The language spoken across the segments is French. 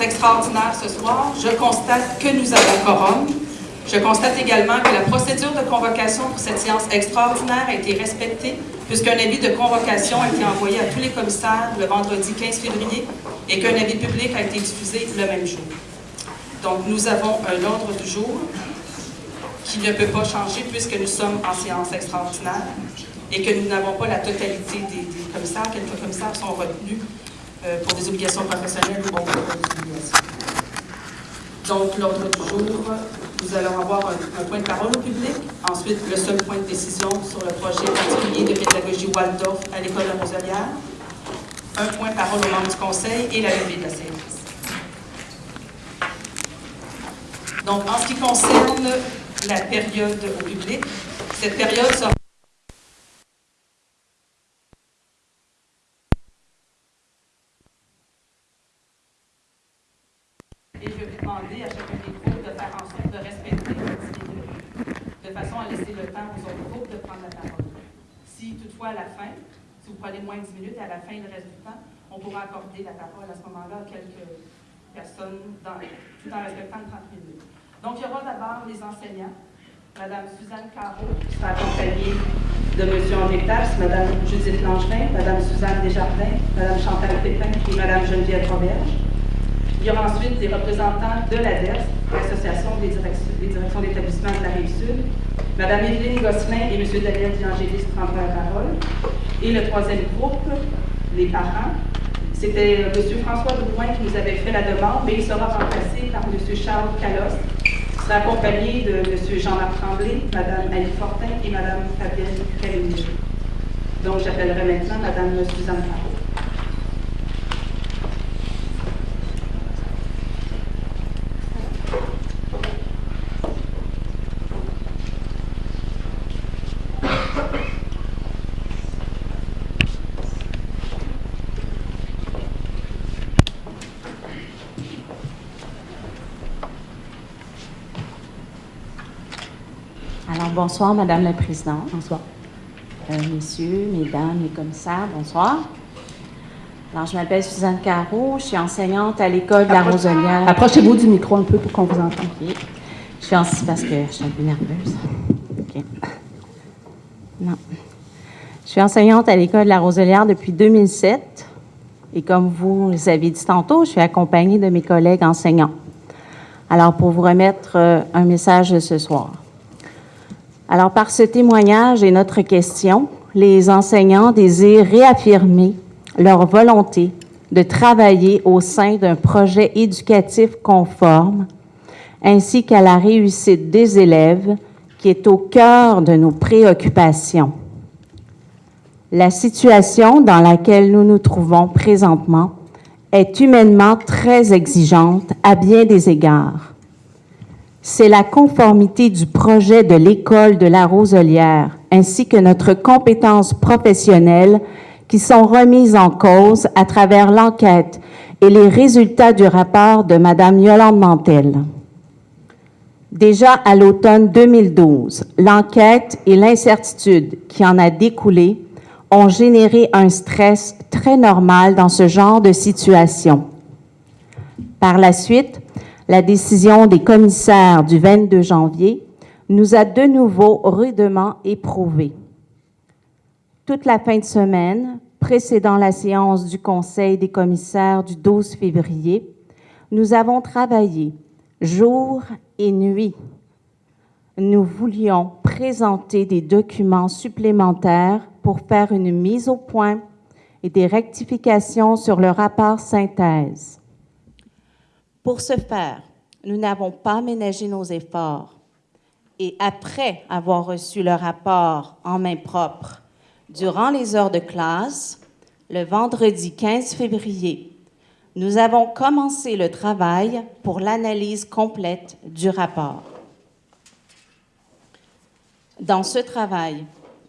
extraordinaire ce soir. Je constate que nous avons quorum. Je constate également que la procédure de convocation pour cette séance extraordinaire a été respectée, puisqu'un avis de convocation a été envoyé à tous les commissaires le vendredi 15 février et qu'un avis public a été diffusé le même jour. Donc, nous avons un ordre du jour qui ne peut pas changer puisque nous sommes en séance extraordinaire et que nous n'avons pas la totalité des, commissaires. Quelques commissaires sont retenus pour des obligations professionnelles ou autres obligations. Donc, l'ordre du jour, nous allons avoir un, point de parole au public. Ensuite, le seul point de décision sur le projet particulier de pédagogie Waldorf à l'école de Roselière. Un point de parole au membres du conseil et la levée de la séance. Donc, en ce qui concerne la période au public, cette période sera Et je vais demander à chacun des groupes de faire en sorte de respecter le de façon à laisser le temps aux autres groupes de prendre la parole. Si toutefois à la fin, si vous prenez moins de 10 minutes, à la fin, le reste du temps, on pourra accorder la parole à ce moment-là à quelques personnes, dans, tout en respectant 30 minutes. Donc, il y aura d'abord les enseignants. Madame Suzanne Caro, qui sera accompagnée de M. André Taps, Madame Judith Langevin, Madame Suzanne Desjardins, Madame Chantal Pépin et Madame Geneviève Roberge. Il y aura ensuite des représentants de l'ADERS, l'Association des, directions d'établissement de la Rive-Sud. Madame Evelyne Gosselin et M. Daniel Diangélis prendront la parole. Et le troisième groupe, les parents, c'était M. François Drouin qui nous avait fait la demande, mais il sera remplacé par M. Charles Calos, qui sera accompagné de M. Jean-Marc Tremblay, Mme Annie Fortin et Mme Fabienne Caligny. Donc, j'appellerai maintenant Mme Suzanne Parot. Bonsoir, Madame la Présidente. Bonsoir. Euh, messieurs, mesdames, les commissaires, bonsoir. Alors, je m'appelle Suzanne Caro, je suis enseignante à l'école de la Roselière. Approchez-vous du micro un peu pour qu'on vous entende. Je suis en... parce que je suis un peu nerveuse. Non. Je suis enseignante à l'école de la Roselière depuis 2007. Et comme vous avez dit tantôt, je suis accompagnée de mes collègues enseignants. Alors, pour vous remettre euh, un message de ce soir. Alors, par ce témoignage et notre question, les enseignants désirent réaffirmer leur volonté de travailler au sein d'un projet éducatif conforme, ainsi qu'à la réussite des élèves, qui est au cœur de nos préoccupations. La situation dans laquelle nous nous trouvons présentement est humainement très exigeante à bien des égards c'est la conformité du projet de l'école de la Roselière ainsi que notre compétence professionnelle qui sont remises en cause à travers l'enquête et les résultats du rapport de Mme Yolande Mantel. Déjà à l'automne 2012, l'enquête et l'incertitude qui en a découlé ont généré un stress très normal dans ce genre de situation. Par la suite, la décision des commissaires du 22 janvier nous a de nouveau rudement éprouvés. Toute la fin de semaine, précédant la séance du Conseil des commissaires du 12 février, nous avons travaillé jour et nuit. Nous voulions présenter des documents supplémentaires pour faire une mise au point et des rectifications sur le rapport synthèse. Pour ce faire, nous n'avons pas ménagé nos efforts. Et après avoir reçu le rapport en main propre, durant les heures de classe, le vendredi 15 février, nous avons commencé le travail pour l'analyse complète du rapport. Dans ce travail,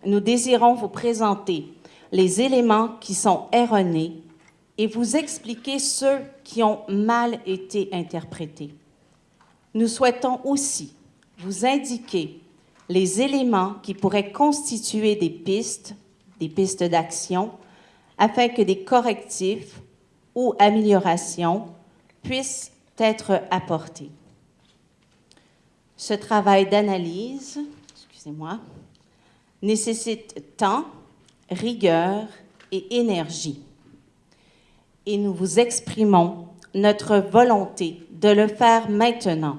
nous désirons vous présenter les éléments qui sont erronés et vous expliquer ceux qui ont mal été interprétés. Nous souhaitons aussi vous indiquer les éléments qui pourraient constituer des pistes, des pistes d'action, afin que des correctifs ou améliorations puissent être apportés. Ce travail d'analyse, excusez-moi, nécessite temps, rigueur et énergie. Et nous vous exprimons notre volonté de le faire maintenant.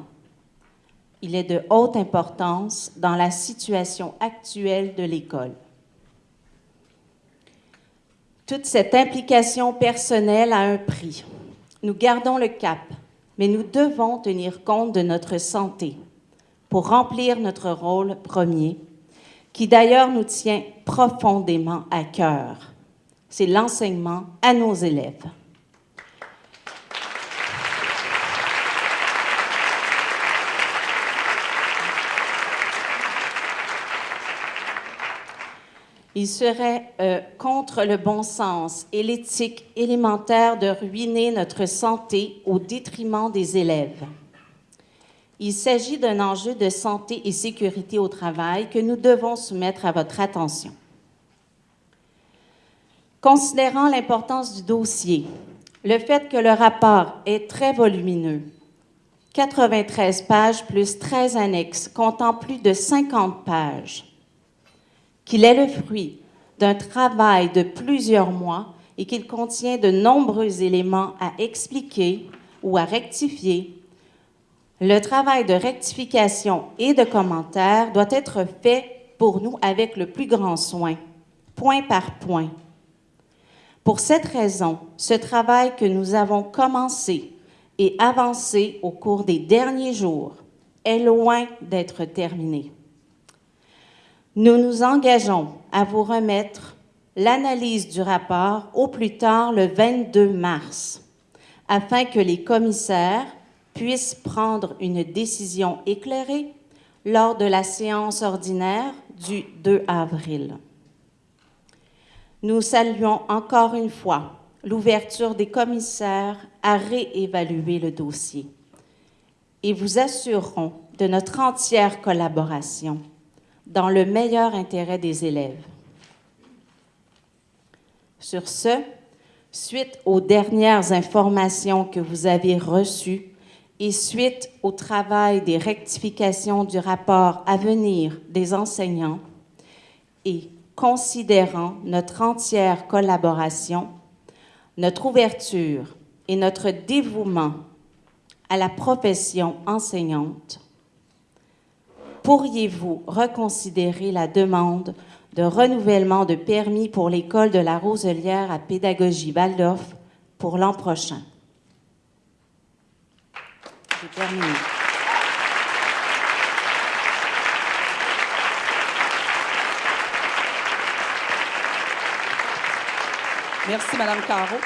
Il est de haute importance dans la situation actuelle de l'école. Toute cette implication personnelle a un prix. Nous gardons le cap, mais nous devons tenir compte de notre santé pour remplir notre rôle premier, qui d'ailleurs nous tient profondément à cœur. C'est l'enseignement à nos élèves. Il serait euh, contre le bon sens et l'éthique élémentaire de ruiner notre santé au détriment des élèves. Il s'agit d'un enjeu de santé et sécurité au travail que nous devons soumettre à votre attention. Considérant l'importance du dossier, le fait que le rapport est très volumineux, 93 pages plus 13 annexes comptant plus de 50 pages, qu'il est le fruit d'un travail de plusieurs mois et qu'il contient de nombreux éléments à expliquer ou à rectifier, le travail de rectification et de commentaire doit être fait pour nous avec le plus grand soin, point par point. Pour cette raison, ce travail que nous avons commencé et avancé au cours des derniers jours est loin d'être terminé. Nous nous engageons à vous remettre l'analyse du rapport au plus tard le 22 mars, afin que les commissaires puissent prendre une décision éclairée lors de la séance ordinaire du 2 avril. Nous saluons encore une fois l'ouverture des commissaires à réévaluer le dossier et vous assurerons de notre entière collaboration dans le meilleur intérêt des élèves. Sur ce, suite aux dernières informations que vous avez reçues et suite au travail des rectifications du rapport à venir des enseignants et considérant notre entière collaboration, notre ouverture et notre dévouement à la profession enseignante, pourriez-vous reconsidérer la demande de renouvellement de permis pour l'école de la Roselière à pédagogie Waldorf pour l'an prochain? J'ai terminé. Merci, Madame Caro.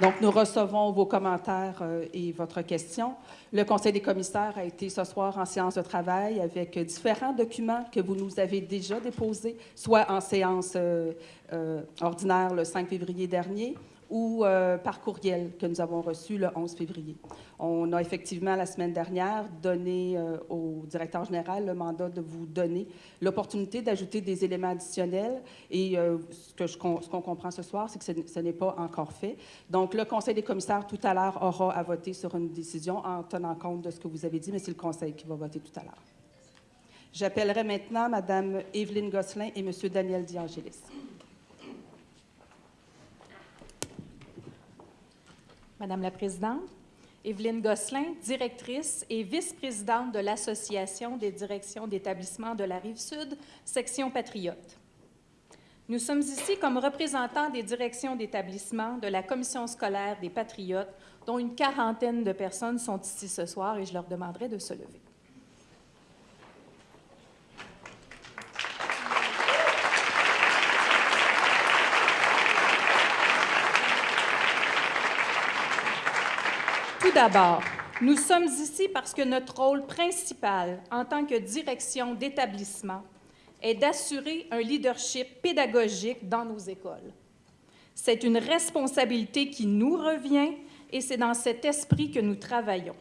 Donc, nous recevons vos commentaires euh, et votre question. Le Conseil des commissaires a été ce soir en séance de travail avec différents documents que vous nous avez déjà déposés, soit en séance euh, euh, ordinaire le 5 février dernier, ou par courriel que nous avons reçu le 11 février. On a effectivement, la semaine dernière, donné euh, au directeur général le mandat de vous donner l'opportunité d'ajouter des éléments additionnels. Et euh, ce qu'on comprend ce soir, c'est que ce, n'est pas encore fait. Donc, le Conseil des commissaires, tout à l'heure, aura à voter sur une décision en tenant compte de ce que vous avez dit, mais c'est le Conseil qui va voter tout à l'heure. J'appellerai maintenant Mme Evelyne Gosselin et M. Daniel Diangelis. Madame la Présidente, Evelyne Gosselin, directrice et vice-présidente de l'Association des directions d'établissement de la Rive-Sud, section Patriote. Nous sommes ici comme représentants des directions d'établissement de la Commission scolaire des Patriotes, dont une quarantaine de personnes sont ici ce soir et je leur demanderai de se lever. Tout d'abord, nous sommes ici parce que notre rôle principal en tant que direction d'établissement est d'assurer un leadership pédagogique dans nos écoles. C'est une responsabilité qui nous revient et c'est dans cet esprit que nous travaillons,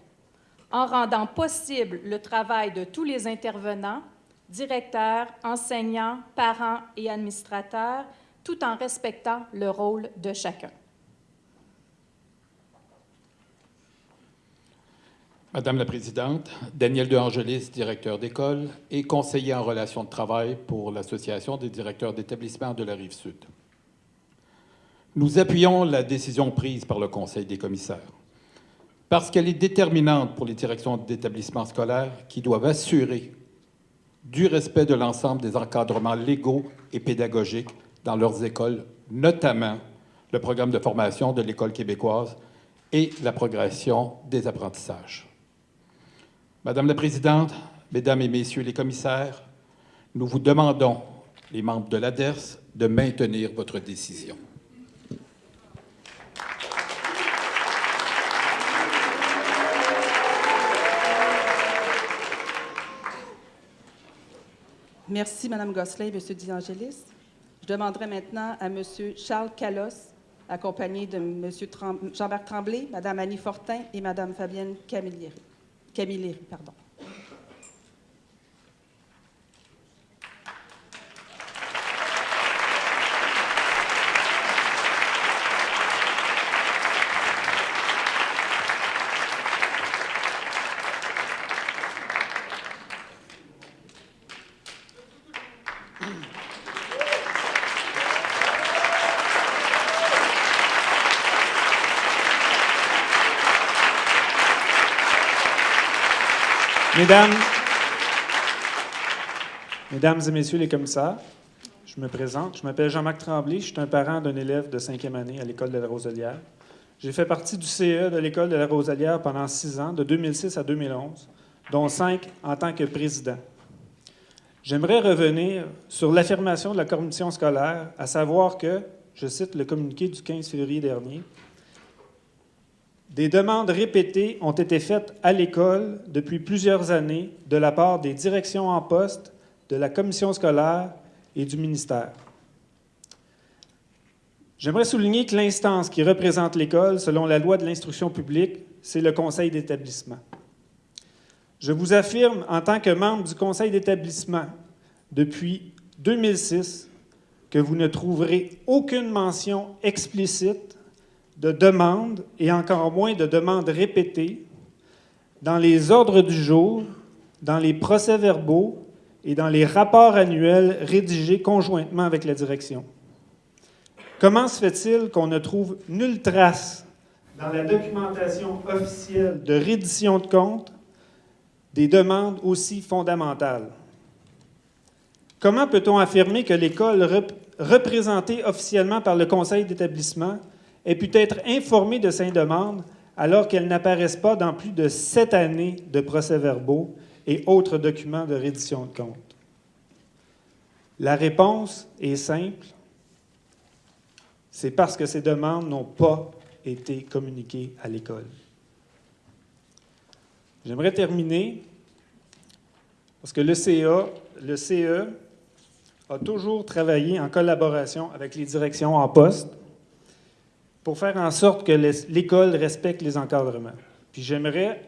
en rendant possible le travail de tous les intervenants, directeurs, enseignants, parents et administrateurs, tout en respectant le rôle de chacun. Madame la Présidente, Daniel De Angelis, directeur d'école et conseiller en relations de travail pour l'Association des directeurs d'établissements de la Rive-Sud. Nous appuyons la décision prise par le Conseil des commissaires parce qu'elle est déterminante pour les directions d'établissements scolaires qui doivent assurer du respect de l'ensemble des encadrements légaux et pédagogiques dans leurs écoles, notamment le programme de formation de l'École québécoise et la progression des apprentissages. Madame la Présidente, Mesdames et Messieurs les commissaires, nous vous demandons, les membres de l'ADERS, de maintenir votre décision. Merci, Mme Gosselin et M. Diangelis. Je demanderai maintenant à M. Charles Calos, accompagné de M. Jean-Marc Tremblay, Mme Annie Fortin et Mme Fabienne Camilleri. Camilleri pardon. Mesdames, Mesdames et Messieurs les commissaires, je me présente. Je m'appelle Jean-Marc Tremblay. Je suis un parent d'un élève de cinquième année à l'École de la Roselière. J'ai fait partie du CE de l'École de la Roselière pendant six ans, de 2006 à 2011, dont cinq en tant que président. J'aimerais revenir sur l'affirmation de la commission scolaire, à savoir que, je cite le communiqué du 15 février dernier, des demandes répétées ont été faites à l'école depuis plusieurs années de la part des directions en poste, de la commission scolaire et du ministère. J'aimerais souligner que l'instance qui représente l'école, selon la loi de l'instruction publique, c'est le conseil d'établissement. Je vous affirme, en tant que membre du conseil d'établissement depuis 2006, que vous ne trouverez aucune mention explicite de demandes et encore moins de demandes répétées dans les ordres du jour, dans les procès-verbaux et dans les rapports annuels rédigés conjointement avec la direction. Comment se fait-il qu'on ne trouve nulle trace dans la documentation officielle de reddition de comptes des demandes aussi fondamentales? Comment peut-on affirmer que l'école représentée officiellement par le conseil d'établissement ait pu être informée de ces demandes alors qu'elles n'apparaissent pas dans plus de sept années de procès-verbaux et autres documents de reddition de comptes? La réponse est simple. C'est parce que ces demandes n'ont pas été communiquées à l'école. J'aimerais terminer parce que le CE a toujours travaillé en collaboration avec les directions en poste pour faire en sorte que l'école respecte les encadrements. Puis j'aimerais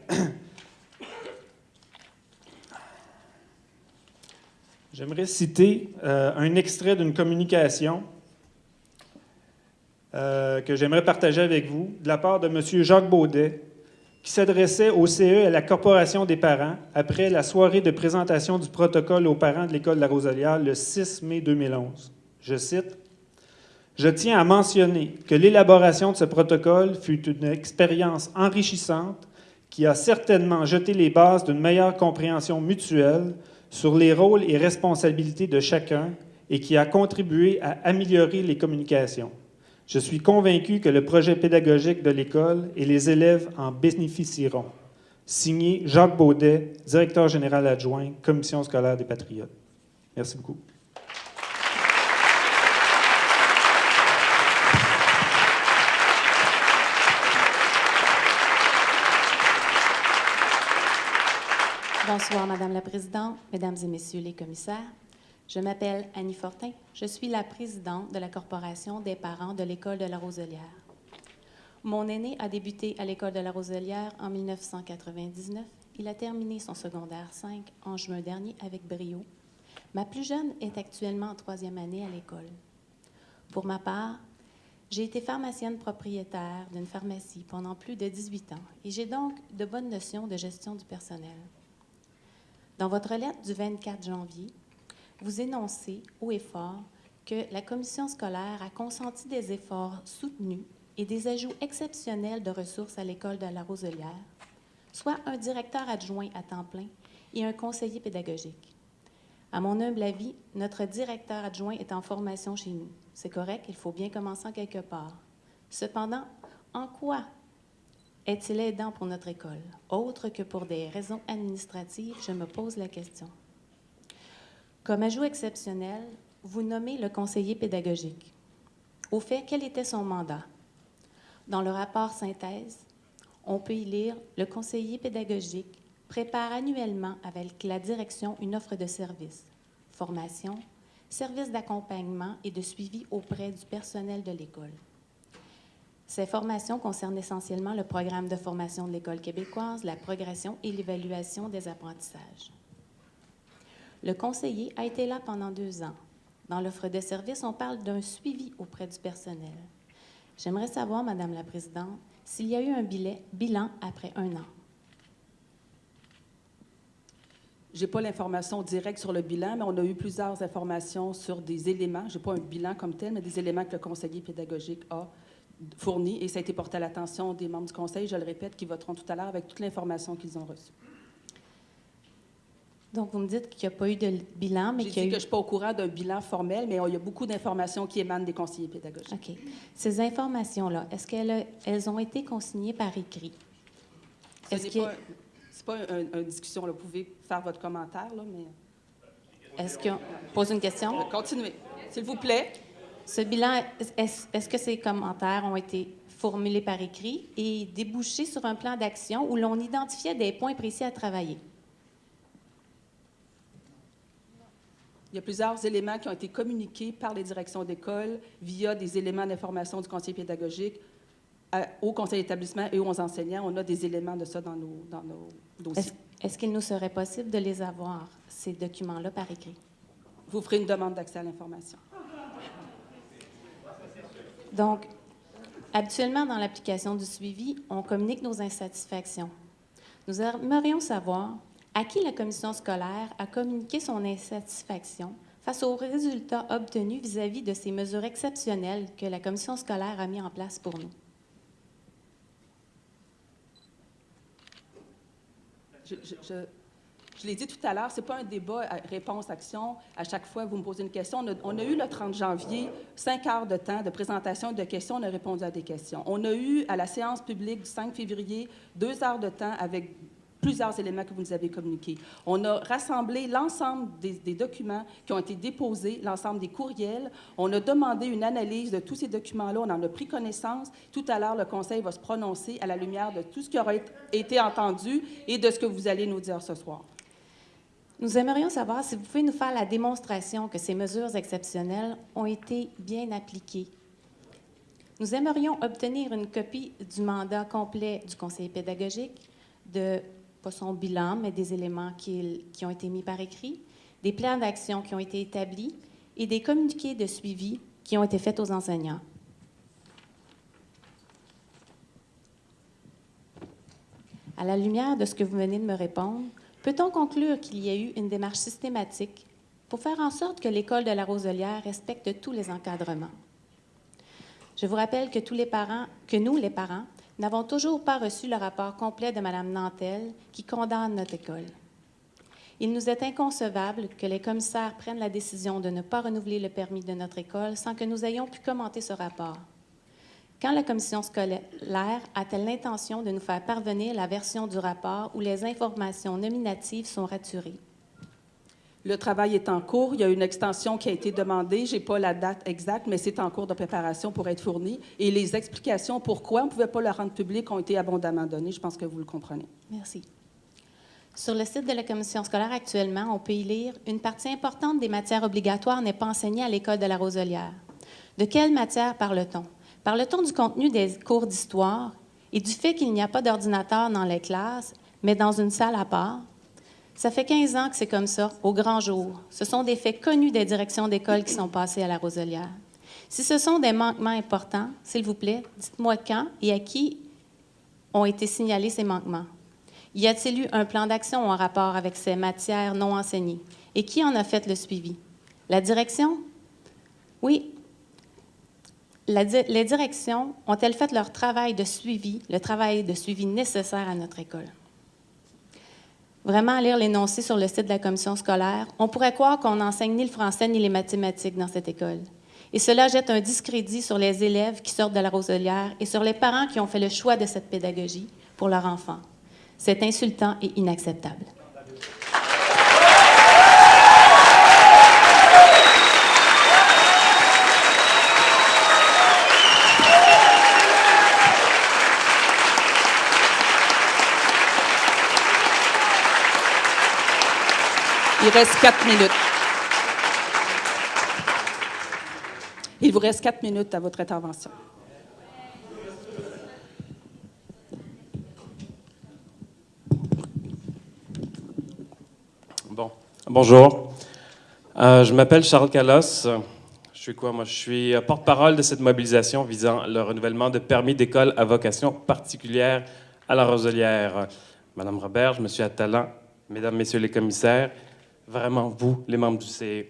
citer euh, un extrait d'une communication euh, que j'aimerais partager avec vous de la part de M. Jacques Baudet, qui s'adressait au CE et à la Corporation des parents après la soirée de présentation du protocole aux parents de l'École de la Roselière le 6 mai 2011. Je cite Je tiens à mentionner que l'élaboration de ce protocole fut une expérience enrichissante qui a certainement jeté les bases d'une meilleure compréhension mutuelle sur les rôles et responsabilités de chacun et qui a contribué à améliorer les communications. Je suis convaincu que le projet pédagogique de l'école et les élèves en bénéficieront. Signé Jacques Baudet, directeur général adjoint, Commission scolaire des Patriotes. Merci beaucoup. Bonsoir, Madame la Présidente, Mesdames et Messieurs les commissaires. Je m'appelle Annie Fortin. Je suis la présidente de la Corporation des parents de l'École de la Roselière. Mon aîné a débuté à l'École de la Roselière en 1999. Il a terminé son secondaire 5 en juin dernier avec brio. Ma plus jeune est actuellement en troisième année à l'école. Pour ma part, j'ai été pharmacienne propriétaire d'une pharmacie pendant plus de 18 ans et j'ai donc de bonnes notions de gestion du personnel. Dans votre lettre du 24 janvier, vous énoncez haut et fort que la commission scolaire a consenti des efforts soutenus et des ajouts exceptionnels de ressources à l'école de la Roselière, soit un directeur adjoint à temps plein et un conseiller pédagogique. À mon humble avis, notre directeur adjoint est en formation chez nous. C'est correct, il faut bien commencer quelque part. Cependant, en quoi est-il aidant pour notre école? Autre que pour des raisons administratives, je me pose la question. Comme ajout exceptionnel, vous nommez le conseiller pédagogique. Au fait, quel était son mandat? Dans le rapport synthèse, on peut y lire le conseiller pédagogique prépare annuellement avec la direction une offre de services, formation, services d'accompagnement et de suivi auprès du personnel de l'école. Ces formations concernent essentiellement le programme de formation de l'École québécoise, la progression et l'évaluation des apprentissages. Le conseiller a été là pendant deux ans. Dans l'offre de services, on parle d'un suivi auprès du personnel. J'aimerais savoir, Madame la Présidente, s'il y a eu un bilan après un an. Je n'ai pas l'information directe sur le bilan, mais on a eu plusieurs informations sur des éléments. Je n'ai pas un bilan comme tel, mais des éléments que le conseiller pédagogique a fournis et ça a été porté à l'attention des membres du conseil, je le répète, qui voteront tout à l'heure avec toute l'information qu'ils ont reçue. Donc, vous me dites qu'il n'y a pas eu de bilan, mais qu'il y a dit eu... que je ne suis pas au courant d'un bilan formel, mais il y a beaucoup d'informations qui émanent des conseillers pédagogiques. OK. Ces informations-là, est-ce qu'elles elles ont été consignées par écrit? Ce n'est pas, pas une, discussion. Vous pouvez faire votre commentaire, là, mais... Est-ce qu'on pose une question? Continuez, s'il vous plaît. Ce bilan, est-ce que ces commentaires ont été formulés par écrit et débouchés sur un plan d'action où l'on identifiait des points précis à travailler? Il y a plusieurs éléments qui ont été communiqués par les directions d'école via des éléments d'information du conseiller pédagogique au conseil d'établissement et aux enseignants. On a des éléments de ça dans nos, dans nos dossiers. Est-ce qu'il nous serait possible de les avoir, ces documents-là, par écrit? Vous ferez une demande d'accès à l'information. Donc, habituellement, dans l'application du suivi, on communique nos insatisfactions. Nous aimerions savoir à qui la commission scolaire a communiqué son insatisfaction face aux résultats obtenus vis-à-vis de ces mesures exceptionnelles que la commission scolaire a mis en place pour nous. Je, l'ai dit tout à l'heure, ce n'est pas un débat réponse-action. À chaque fois, vous me posez une question. On a, on a, eu le 30 janvier cinq heures de temps de présentation de questions. On a répondu à des questions. On a eu, à la séance publique du 5 février, deux heures de temps avec plusieurs éléments que vous nous avez communiqués. On a rassemblé l'ensemble des, documents qui ont été déposés, l'ensemble des courriels. On a demandé une analyse de tous ces documents-là. On en a pris connaissance. Tout à l'heure, le Conseil va se prononcer à la lumière de tout ce qui aura été entendu et de ce que vous allez nous dire ce soir. Nous aimerions savoir si vous pouvez nous faire la démonstration que ces mesures exceptionnelles ont été bien appliquées. Nous aimerions obtenir une copie du mandat complet du conseiller pédagogique, de pas son bilan, mais des éléments qui ont été mis par écrit, des plans d'action qui ont été établis et des communiqués de suivi qui ont été faits aux enseignants. À la lumière de ce que vous venez de me répondre, peut-on conclure qu'il y a eu une démarche systématique pour faire en sorte que l'école de la Roselière respecte tous les encadrements? Je vous rappelle que tous les parents, que nous, les parents, n'avons toujours pas reçu le rapport complet de Mme Nantel qui condamne notre école. Il nous est inconcevable que les commissaires prennent la décision de ne pas renouveler le permis de notre école sans que nous ayons pu commenter ce rapport. Quand la commission scolaire a-t-elle l'intention de nous faire parvenir la version du rapport où les informations nominatives sont raturées? Le travail est en cours. Il y a une extension qui a été demandée. Je n'ai pas la date exacte, mais c'est en cours de préparation pour être fourni. Et les explications pourquoi on ne pouvait pas le rendre public ont été abondamment données. Je pense que vous le comprenez. Merci. Sur le site de la commission scolaire actuellement, on peut y lire Une partie importante des matières obligatoires n'est pas enseignée à l'école de la Roselière. De quelle matière parle-t-on? Parle-t-on du contenu des cours d'histoire et du fait qu'il n'y a pas d'ordinateur dans les classes, mais dans une salle à part? Ça fait 15 ans que c'est comme ça, au grand jour. Ce sont des faits connus des directions d'école qui sont passées à la Roselière. Si ce sont des manquements importants, s'il vous plaît, dites-moi quand et à qui ont été signalés ces manquements. Y a-t-il eu un plan d'action en rapport avec ces matières non enseignées? Et qui en a fait le suivi? La direction? Oui. Les directions ont-elles fait leur travail de suivi, le travail de suivi nécessaire à notre école? Vraiment, lire l'énoncé sur le site de la commission scolaire, on pourrait croire qu'on n'enseigne ni le français ni les mathématiques dans cette école. Et cela jette un discrédit sur les élèves qui sortent de la Roselière et sur les parents qui ont fait le choix de cette pédagogie pour leur enfant. C'est insultant et inacceptable. Il vous reste quatre minutes à votre intervention. Bon, bonjour. Euh, je m'appelle Charles Calos. Je suis quoi, moi? Je suis euh, porte-parole de cette mobilisation visant le renouvellement de permis d'école à vocation particulière à la Roselière. Madame Robert, je me suis Talent, Mesdames, Messieurs les commissaires, vraiment vous, les membres du CE.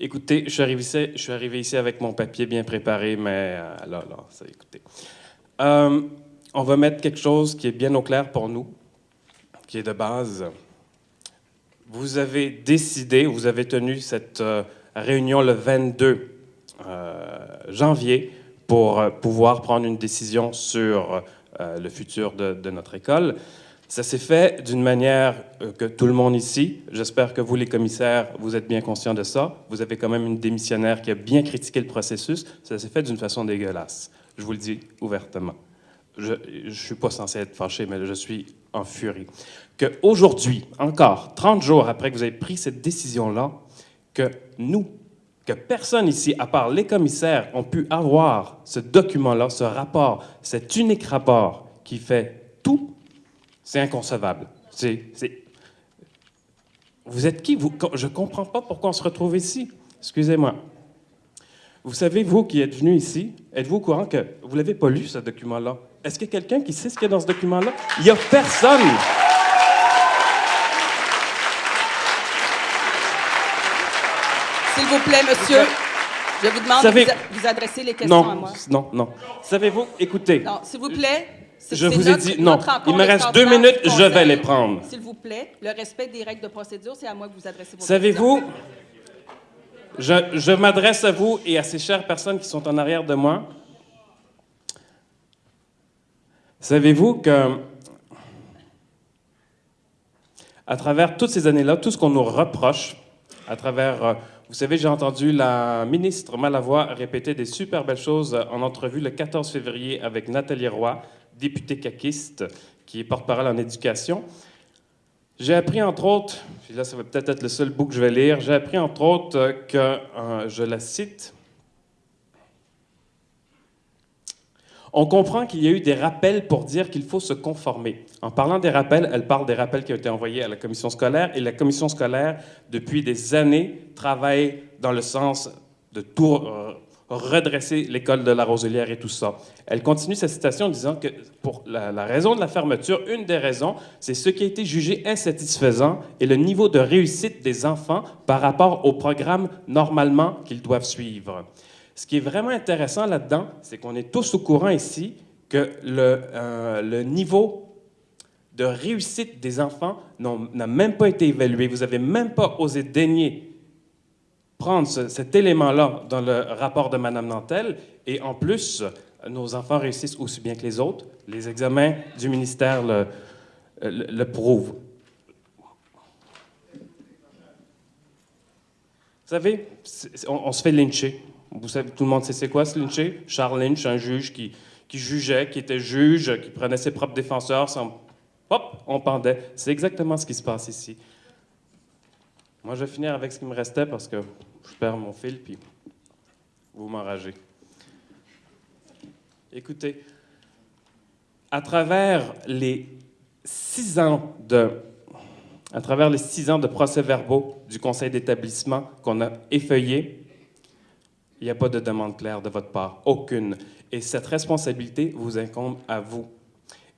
Écoutez, je suis, arrivé ici, avec mon papier bien préparé, mais euh, là, là, ça, écoutez. Euh, on va mettre quelque chose qui est bien au clair pour nous, qui est de base. Vous avez décidé, vous avez tenu cette euh, réunion le 22 janvier pour pouvoir prendre une décision sur le futur de notre école. Ça s'est fait d'une manière euh, que tout le monde ici, j'espère que vous les commissaires, vous êtes bien conscients de ça. Vous avez quand même une démissionnaire qui a bien critiqué le processus. Ça s'est fait d'une façon dégueulasse. Je vous le dis ouvertement. Je ne suis pas censé être fâché, mais je suis en furie. Qu'aujourd'hui, encore 30 jours après que vous avez pris cette décision-là, que nous, que personne ici, à part les commissaires, ont pu avoir ce document-là, ce rapport, cet unique rapport qui fait tout c'est inconcevable. C'est, Vous êtes qui? Vous? Je ne comprends pas pourquoi on se retrouve ici. Excusez-moi. Vous savez, vous qui êtes venu ici, êtes-vous au courant que vous n'avez pas lu ce document-là? Est-ce qu'il y a quelqu'un qui sait ce qu'il y a dans ce document-là? Il n'y a personne! S'il vous plaît, monsieur, je vous demande de vous, adresser les questions à moi. Non, non. Savez-vous, écoutez. Non, s'il vous plaît, je vous ai dit, non, il me reste deux minutes, je vais les prendre. S'il vous plaît, le respect des règles de procédure, c'est à moi que vous adressez vos Savez-vous, je, je m'adresse à vous et à ces chères personnes qui sont en arrière de moi. Savez-vous que, à travers toutes ces années-là, tout ce qu'on nous reproche, à travers, euh, vous savez, j'ai entendu la ministre Malavoie répéter des super belles choses en entrevue le 14 février avec Nathalie Roy, député caquiste, qui est porte-parole en éducation. J'ai appris, entre autres, puis là, ça va peut-être être le seul bout que je vais lire, j'ai appris, entre autres, que, euh, je la cite, On comprend qu'il y a eu des rappels pour dire qu'il faut se conformer. En parlant des rappels, elle parle des rappels qui ont été envoyés à la commission scolaire, et la commission scolaire, depuis des années, travaille dans le sens de tout euh, redresser l'école de la Roselière et tout ça. Elle continue sa citation en disant que pour la, raison de la fermeture, une des raisons, c'est ce qui a été jugé insatisfaisant et le niveau de réussite des enfants par rapport au programme normalement qu'ils doivent suivre. Ce qui est vraiment intéressant là-dedans, c'est qu'on est tous au courant ici que le, euh, le niveau de réussite des enfants n'a même pas été évalué. Vous n'avez même pas osé daigner prendre cet élément-là dans le rapport de Mme Nantel, et en plus, nos enfants réussissent aussi bien que les autres. Les examens du ministère le, prouvent. Vous savez, on, se fait lyncher. Tout le monde sait c'est quoi se lyncher? Charles Lynch, un juge qui, qui jugeait, qui était juge, qui prenait ses propres défenseurs, sans... hop, on pendait. C'est exactement ce qui se passe ici. Moi, je vais finir avec ce qui me restait parce que je perds mon fil, puis vous m'enragez. Écoutez, à travers les six ans de, à travers les six ans de procès-verbaux du conseil d'établissement qu'on a effeuillé, Il n'y a pas de demande claire de votre part, aucune. Et cette responsabilité vous incombe à vous.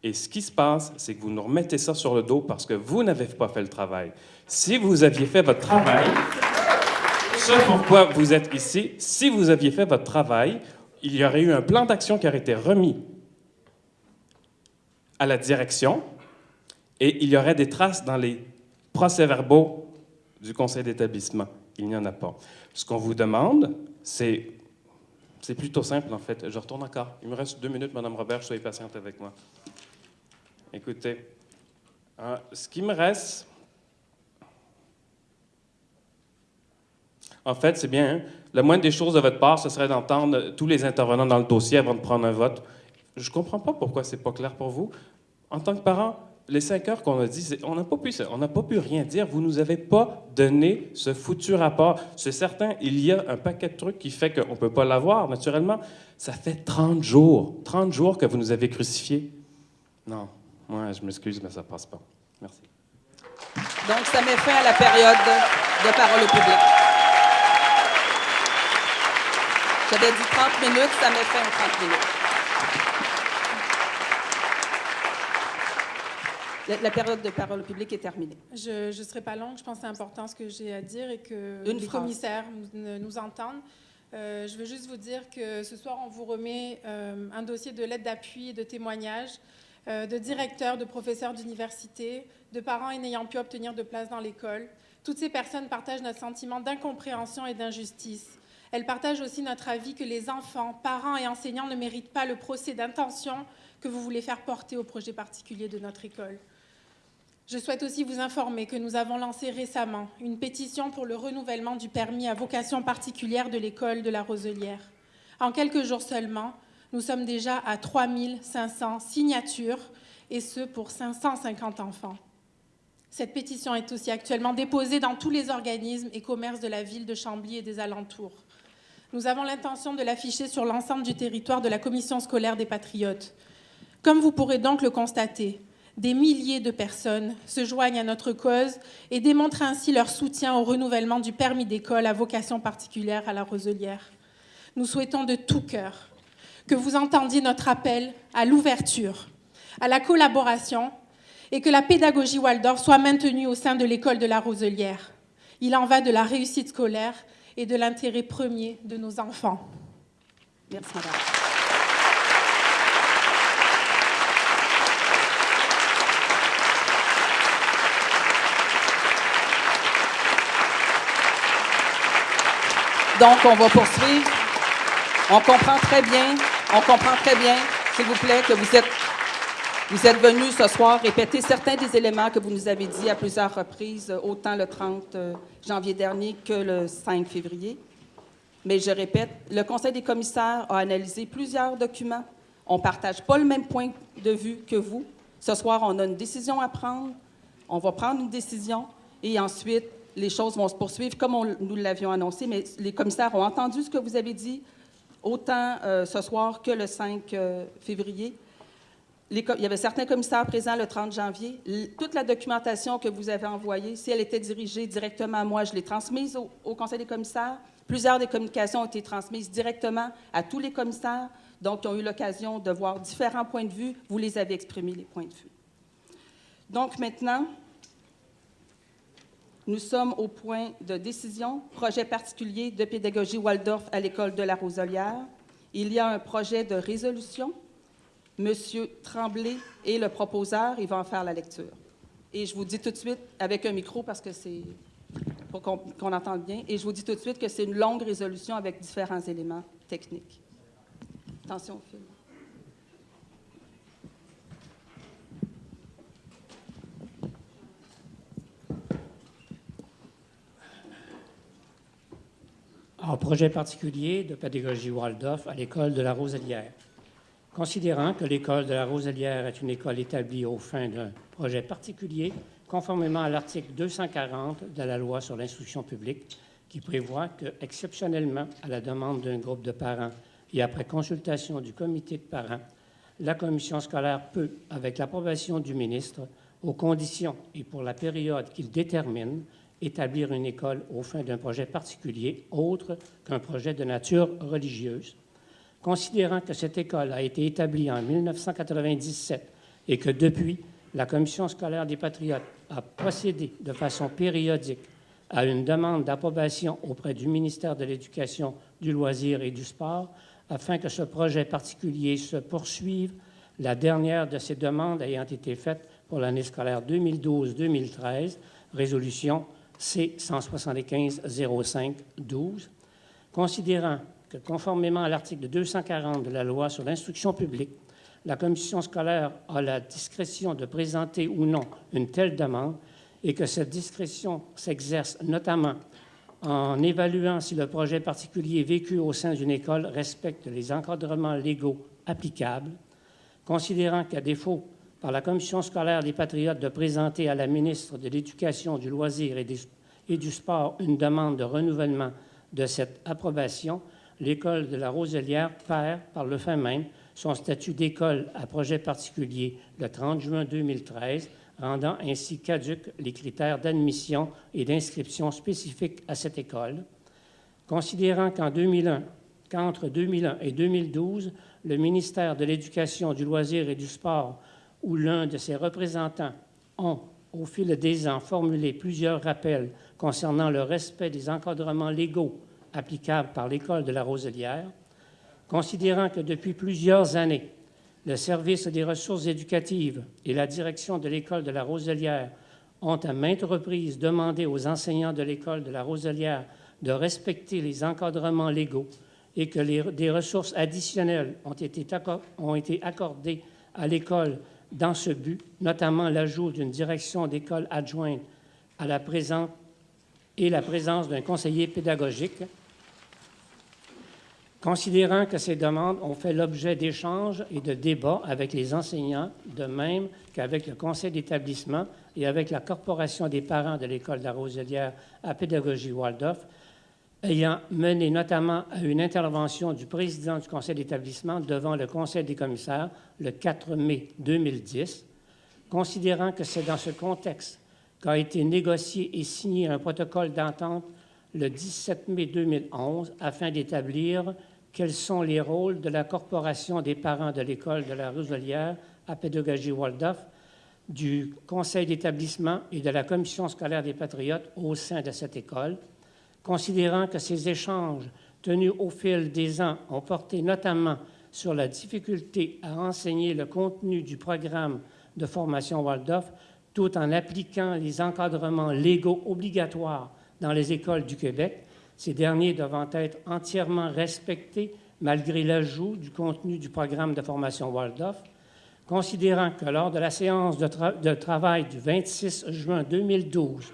Et ce qui se passe, c'est que vous nous remettez ça sur le dos parce que vous n'avez pas fait le travail. Si vous aviez fait votre travail, ce pourquoi vous êtes ici, si vous aviez fait votre travail, il y aurait eu un plan d'action qui aurait été remis à la direction et il y aurait des traces dans les procès-verbaux du conseil d'établissement. Il n'y en a pas. Ce qu'on vous demande, c'est c'est plutôt simple, en fait. Je retourne encore. Il me reste deux minutes, Madame Robert, soyez patiente avec moi. Écoutez, euh, ce qui me reste, en fait, c'est bien, hein? la moindre des choses de votre part, ce serait d'entendre tous les intervenants dans le dossier avant de prendre un vote. Je ne comprends pas pourquoi c'est pas clair pour vous. En tant que parent, les cinq heures qu'on a dit, on n'a pas pu, pas pu rien dire. Vous nous avez pas donné ce foutu rapport. C'est certain, il y a un paquet de trucs qui fait qu'on peut pas l'avoir, naturellement. Ça fait 30 jours, 30 jours que vous nous avez crucifiés. Non, moi, je m'excuse, mais ça passe pas. Merci. Donc, ça met fin à la période de parole au public. J'avais dit 30 minutes, ça fin aux 30 minutes. La, la période de parole public est terminée. Je ne serai pas longue. Je pense que c'est important ce que j'ai à dire et que Une les phrase. commissaires nous, nous entendent. Euh, je veux juste vous dire que ce soir, on vous remet euh, un dossier de lettres d'appui et de témoignages euh, de directeurs, de professeurs d'université, de parents n'ayant pu obtenir de place dans l'école. Toutes ces personnes partagent notre sentiment d'incompréhension et d'injustice. Elles partagent aussi notre avis que les enfants, parents et enseignants ne méritent pas le procès d'intention que vous voulez faire porter au projet particulier de notre école. Je souhaite aussi vous informer que nous avons lancé récemment une pétition pour le renouvellement du permis à vocation particulière de l'école de la Roselière. En quelques jours seulement, nous sommes déjà à 3500 signatures, et ce pour 550 enfants. Cette pétition est aussi actuellement déposée dans tous les organismes et commerces de la ville de Chambly et des alentours. Nous avons l'intention de l'afficher sur l'ensemble du territoire de la commission scolaire des Patriotes. Comme vous pourrez donc le constater, des milliers de personnes se joignent à notre cause et démontrent ainsi leur soutien au renouvellement du permis d'école à vocation particulière à la Roselière. Nous souhaitons de tout cœur que vous entendiez notre appel à l'ouverture, à la collaboration et que la pédagogie Waldorf soit maintenue au sein de l'école de la Roselière. Il en va de la réussite scolaire et de l'intérêt premier de nos enfants. Merci, madame. Donc, on va poursuivre. On comprend très bien, on comprend très bien, s'il vous plaît, que vous êtes, vous êtes venus ce soir répéter certains des éléments que vous nous avez dit à plusieurs reprises, autant le 30 janvier dernier que le 5 février. Mais je répète, le Conseil des commissaires a analysé plusieurs documents. On ne partage pas le même point de vue que vous. Ce soir, on a une décision à prendre. On va prendre une décision et ensuite, les choses vont se poursuivre comme nous l'avions annoncé. Mais les commissaires ont entendu ce que vous avez dit, autant euh, ce soir que le 5 euh, février. Il y avait certains commissaires présents le 30 janvier. Toute la documentation que vous avez envoyée, si elle était dirigée directement à moi, je l'ai transmise au, au Conseil des commissaires. Plusieurs des communications ont été transmises directement à tous les commissaires, donc ils ont eu l'occasion de voir différents points de vue. Vous les avez exprimés, les points de vue. Donc maintenant, nous sommes au point de décision, projet particulier de pédagogie Waldorf à l'école de la Roselière. Il y a un projet de résolution. Monsieur Tremblay est le proposeur, il va en faire la lecture. Et je vous dis tout de suite, avec un micro, parce que c'est pour qu'on qu'on entende bien, et je vous dis tout de suite que c'est une longue résolution avec différents éléments techniques. Attention au film. en projet particulier de pédagogie Waldorf à l'école de la Roselière. Considérant que l'école de la Roselière est une école établie au fin d'un projet particulier, conformément à l'article 240 de la loi sur l'instruction publique, qui prévoit que, exceptionnellement, à la demande d'un groupe de parents et après consultation du comité de parents, la commission scolaire peut, avec l'approbation du ministre, aux conditions et pour la période qu'il détermine, établir une école au fin d'un projet particulier autre qu'un projet de nature religieuse. Considérant que cette école a été établie en 1997 et que depuis, la Commission scolaire des Patriotes a procédé de façon périodique à une demande d'approbation auprès du ministère de l'Éducation, du loisir et du sport afin que ce projet particulier se poursuive, la dernière de ces demandes ayant été faite pour l'année scolaire 2012-2013, résolution C-175-05-12, considérant que conformément à l'article 240 de la loi sur l'instruction publique, la commission scolaire a la discrétion de présenter ou non une telle demande et que cette discrétion s'exerce notamment en évaluant si le projet particulier vécu au sein d'une école respecte les encadrements légaux applicables, considérant qu'à défaut par la commission scolaire des Patriotes de présenter à la ministre de l'Éducation, du loisir et, du sport une demande de renouvellement de cette approbation, l'école de la Roselière perd par le fait même son statut d'école à projet particulier le 30 juin 2013, rendant ainsi caduques les critères d'admission et d'inscription spécifiques à cette école. Considérant qu'en 2001, qu'entre 2001 et 2012, le ministère de l'Éducation, du loisir et du sport ou l'un de ses représentants ont, au fil des ans, formulé plusieurs rappels concernant le respect des encadrements légaux applicables par l'École de la Roselière, considérant que depuis plusieurs années, le service des ressources éducatives et la direction de l'École de la Roselière ont à maintes reprises demandé aux enseignants de l'École de la Roselière de respecter les encadrements légaux et que des ressources additionnelles ont été, ont été accordées à l'école dans ce but, notamment l'ajout d'une direction d'école adjointe à la présente et la présence d'un conseiller pédagogique, Considérant que ces demandes ont fait l'objet d'échanges et de débats avec les enseignants, de même qu'avec le conseil d'établissement et avec la corporation des parents de l'école de la Roselière à pédagogie Waldorf, ayant mené notamment à une intervention du président du conseil d'établissement devant le conseil des commissaires le 4 mai 2010, considérant que c'est dans ce contexte qu'a été négocié et signé un protocole d'entente le 17 mai 2011 afin d'établir quels sont les rôles de la Corporation des parents de l'école de la Roselière à pédagogie Waldorf, du conseil d'établissement et de la commission scolaire des patriotes au sein de cette école, considérant que ces échanges tenus au fil des ans ont porté notamment sur la difficulté à enseigner le contenu du programme de formation Waldorf tout en appliquant les encadrements légaux obligatoires dans les écoles du Québec, ces derniers devant être entièrement respectés malgré l'ajout du contenu du programme de formation Waldorf, considérant que lors de la séance de, travail du 26 juin 2012,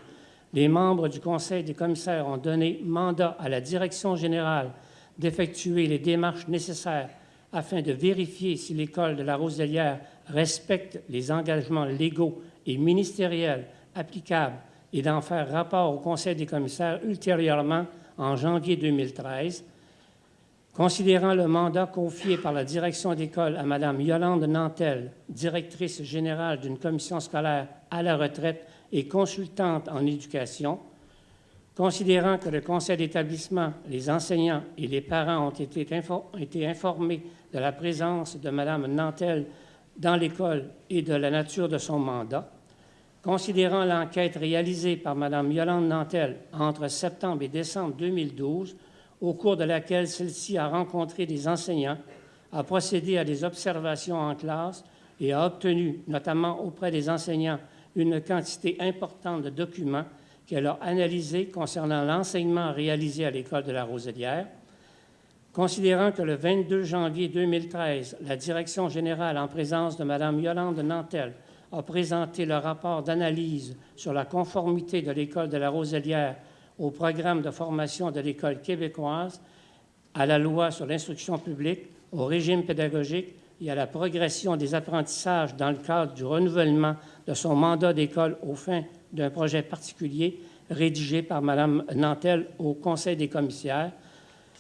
les membres du Conseil des commissaires ont donné mandat à la Direction générale d'effectuer les démarches nécessaires afin de vérifier si l'école de la Roselière respecte les engagements légaux et ministériels applicables et d'en faire rapport au Conseil des commissaires ultérieurement en janvier 2013, considérant le mandat confié par la direction d'école à Mme Yolande Nantel, directrice générale d'une commission scolaire à la retraite et consultante en éducation, considérant que le conseil d'établissement, les enseignants et les parents ont été, informés de la présence de Mme Nantel dans l'école et de la nature de son mandat, Considérant l'enquête réalisée par Mme Yolande Nantel entre septembre et décembre 2012, au cours de laquelle celle-ci a rencontré des enseignants, a procédé à des observations en classe et a obtenu, notamment auprès des enseignants, une quantité importante de documents qu'elle a analysés concernant l'enseignement réalisé à l'École de la Roselière. Considérant que le 22 janvier 2013, la Direction générale, en présence de Mme Yolande Nantel, a présenté le rapport d'analyse sur la conformité de l'École de la Roselière au programme de formation de l'École québécoise, à la loi sur l'instruction publique, au régime pédagogique et à la progression des apprentissages dans le cadre du renouvellement de son mandat d'école au fin d'un projet particulier rédigé par Mme Nantel au Conseil des commissaires,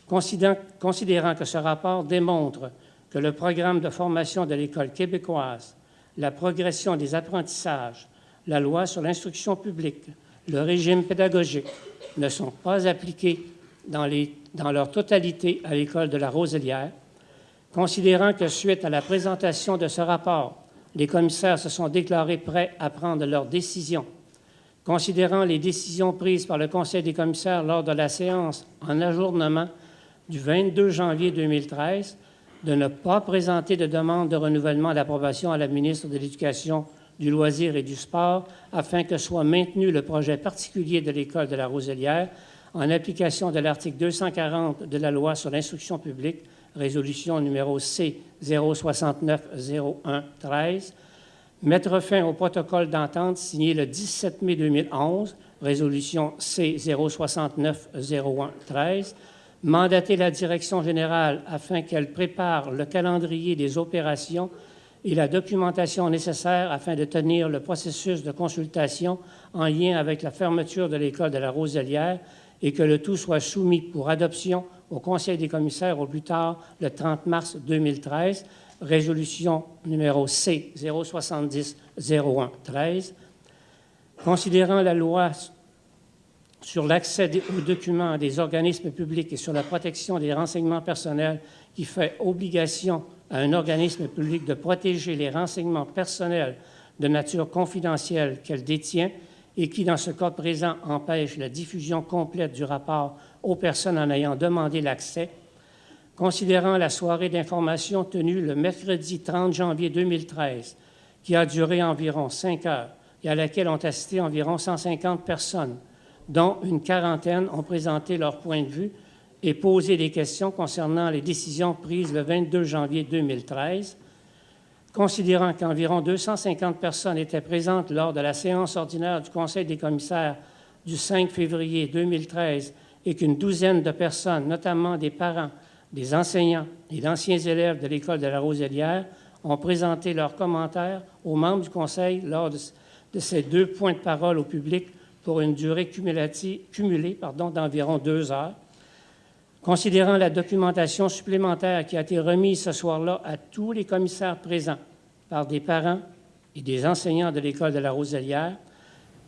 considérant que ce rapport démontre que le programme de formation de l'École québécoise la progression des apprentissages, la loi sur l'instruction publique, le régime pédagogique ne sont pas appliqués dans, leur totalité à l'école de la Roselière, considérant que suite à la présentation de ce rapport, les commissaires se sont déclarés prêts à prendre leurs décisions, considérant les décisions prises par le Conseil des commissaires lors de la séance en ajournement du 22 janvier 2013 de ne pas présenter de demande de renouvellement d'approbation à la ministre de l'Éducation, du loisir et du sport afin que soit maintenu le projet particulier de l'école de la Roselière en application de l'article 240 de la loi sur l'instruction publique, résolution numéro C 069-01-13, mettre fin au protocole d'entente signé le 17 mai 2011, résolution C 069-01-13, mandater la direction générale afin qu'elle prépare le calendrier des opérations et la documentation nécessaire afin de tenir le processus de consultation en lien avec la fermeture de l'école de la Roselière et que le tout soit soumis pour adoption au Conseil des commissaires au plus tard le 30 mars 2013, résolution numéro C 070 01 13. Considérant la loi sur l'accès aux documents des organismes publics et sur la protection des renseignements personnels qui fait obligation à un organisme public de protéger les renseignements personnels de nature confidentielle qu'elle détient et qui, dans ce cas présent, empêche la diffusion complète du rapport aux personnes en ayant demandé l'accès, considérant la soirée d'information tenue le mercredi 30 janvier 2013, qui a duré environ cinq heures et à laquelle ont assisté environ 150 personnes, dont une quarantaine ont présenté leur point de vue et posé des questions concernant les décisions prises le 22 janvier 2013. Considérant qu'environ 250 personnes étaient présentes lors de la séance ordinaire du Conseil des commissaires du 5 février 2013 et qu'une douzaine de personnes, notamment des parents, des enseignants et d'anciens élèves de l'école de la Roselière, ont présenté leurs commentaires aux membres du Conseil lors de, ces deux points de parole au public pour une durée cumulée d'environ deux heures. Considérant la documentation supplémentaire qui a été remise ce soir-là à tous les commissaires présents par des parents et des enseignants de l'École de la Roselière,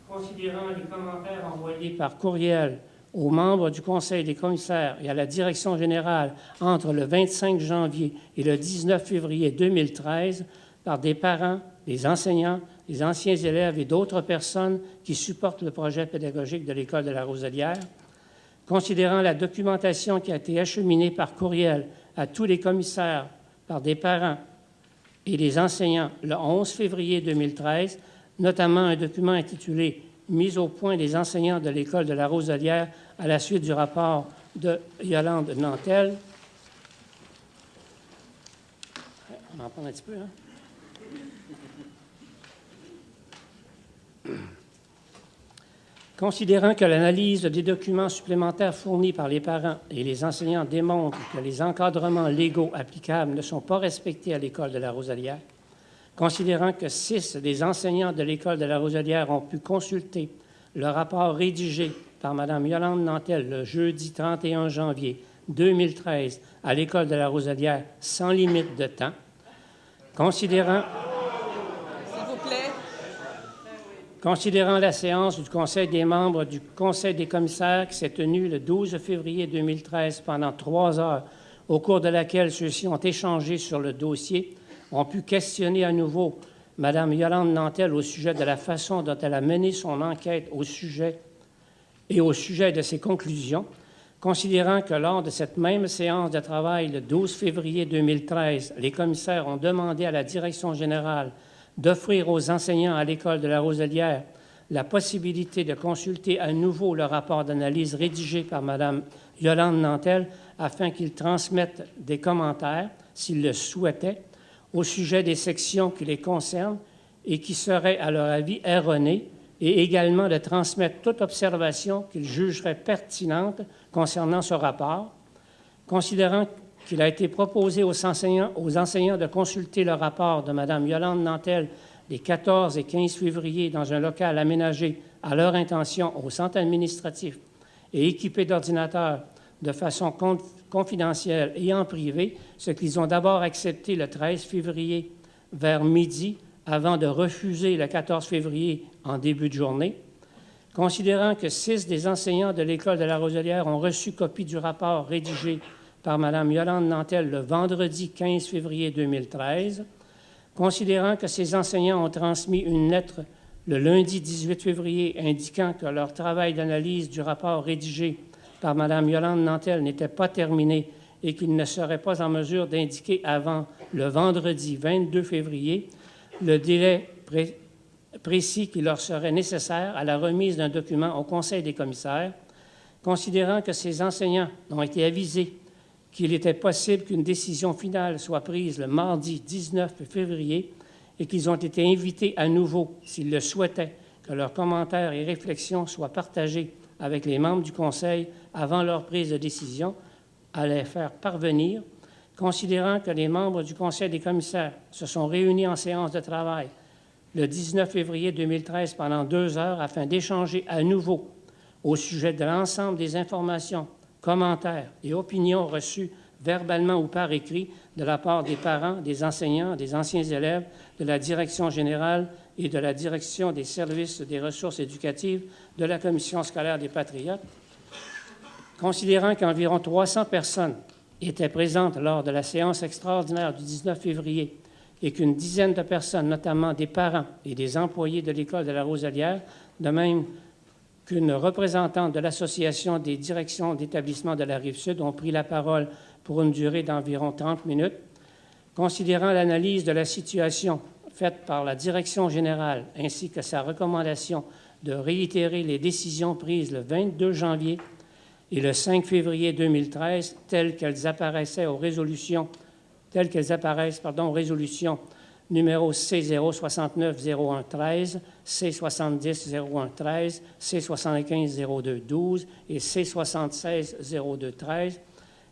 considérant les commentaires envoyés par courriel aux membres du Conseil des commissaires et à la Direction générale entre le 25 janvier et le 19 février 2013 par des parents, des enseignants les anciens élèves et d'autres personnes qui supportent le projet pédagogique de l'École de la Roselière, considérant la documentation qui a été acheminée par courriel à tous les commissaires par des parents et des enseignants le 11 février 2013, notamment un document intitulé Mise au point des enseignants de l'École de la Roselière à la suite du rapport de Yolande Nantel. On en parle un petit peu, hein? Considérant que l'analyse des documents supplémentaires fournis par les parents et les enseignants démontre que les encadrements légaux applicables ne sont pas respectés à l'école de la Rosalière, considérant que six des enseignants de l'école de la Rosalière ont pu consulter le rapport rédigé par Mme Yolande Nantel le jeudi 31 janvier 2013 à l'école de la Rosalière sans limite de temps, considérant Considérant la séance du Conseil des membres du Conseil des commissaires qui s'est tenue le 12 février 2013 pendant trois heures, au cours de laquelle ceux-ci ont échangé sur le dossier, ont pu questionner à nouveau Mme Yolande Nantel au sujet de la façon dont elle a mené son enquête au sujet et au sujet de ses conclusions, considérant que lors de cette même séance de travail le 12 février 2013, les commissaires ont demandé à la direction générale d'offrir aux enseignants à l'école de la Roselière la possibilité de consulter à nouveau le rapport d'analyse rédigé par Mme Yolande Nantel afin qu'ils transmettent des commentaires, s'ils le souhaitaient, au sujet des sections qui les concernent et qui seraient, à leur avis, erronées, et également de transmettre toute observation qu'ils jugeraient pertinente concernant ce rapport, considérant qu'il a été proposé aux enseignants, de consulter le rapport de Mme Yolande Nantel les 14 et 15 février dans un local aménagé à leur intention au centre administratif et équipé d'ordinateurs de façon confidentielle et en privé, ce qu'ils ont d'abord accepté le 13 février vers midi avant de refuser le 14 février en début de journée, Considérant que six des enseignants de l'École de la Roselière ont reçu copie du rapport rédigé par Mme Yolande Nantel le vendredi 15 février 2013, considérant que ces enseignants ont transmis une lettre le lundi 18 février indiquant que leur travail d'analyse du rapport rédigé par Mme Yolande Nantel n'était pas terminé et qu'ils ne seraient pas en mesure d'indiquer avant le vendredi 22 février le délai précis qui leur serait nécessaire à la remise d'un document au Conseil des commissaires, considérant que ces enseignants ont été avisés qu'il était possible qu'une décision finale soit prise le mardi 19 février et qu'ils ont été invités à nouveau, s'ils le souhaitaient, que leurs commentaires et réflexions soient partagés avec les membres du Conseil avant leur prise de décision, à les faire parvenir, considérant que les membres du Conseil des commissaires se sont réunis en séance de travail le 19 février 2013 pendant deux heures afin d'échanger à nouveau au sujet de l'ensemble des informations commentaires et opinions reçus verbalement ou par écrit de la part des parents, des enseignants, des anciens élèves, de la direction générale et de la direction des services des ressources éducatives de la Commission scolaire des Patriotes, considérant qu'environ 300 personnes étaient présentes lors de la séance extraordinaire du 19 février et qu'une dizaine de personnes, notamment des parents et des employés de l'école de la Roselière, de même qu'une représentante de l'Association des directions d'établissement de la Rive-Sud ont pris la parole pour une durée d'environ 30 minutes. Considérant l'analyse de la situation faite par la direction générale ainsi que sa recommandation de réitérer les décisions prises le 22 janvier et le 5 février 2013 telles qu'elles apparaissaient aux résolutions telles qu'elles apparaissent aux résolutions numéro C069-0113, C70-0113, C75-0212 et C76-0213,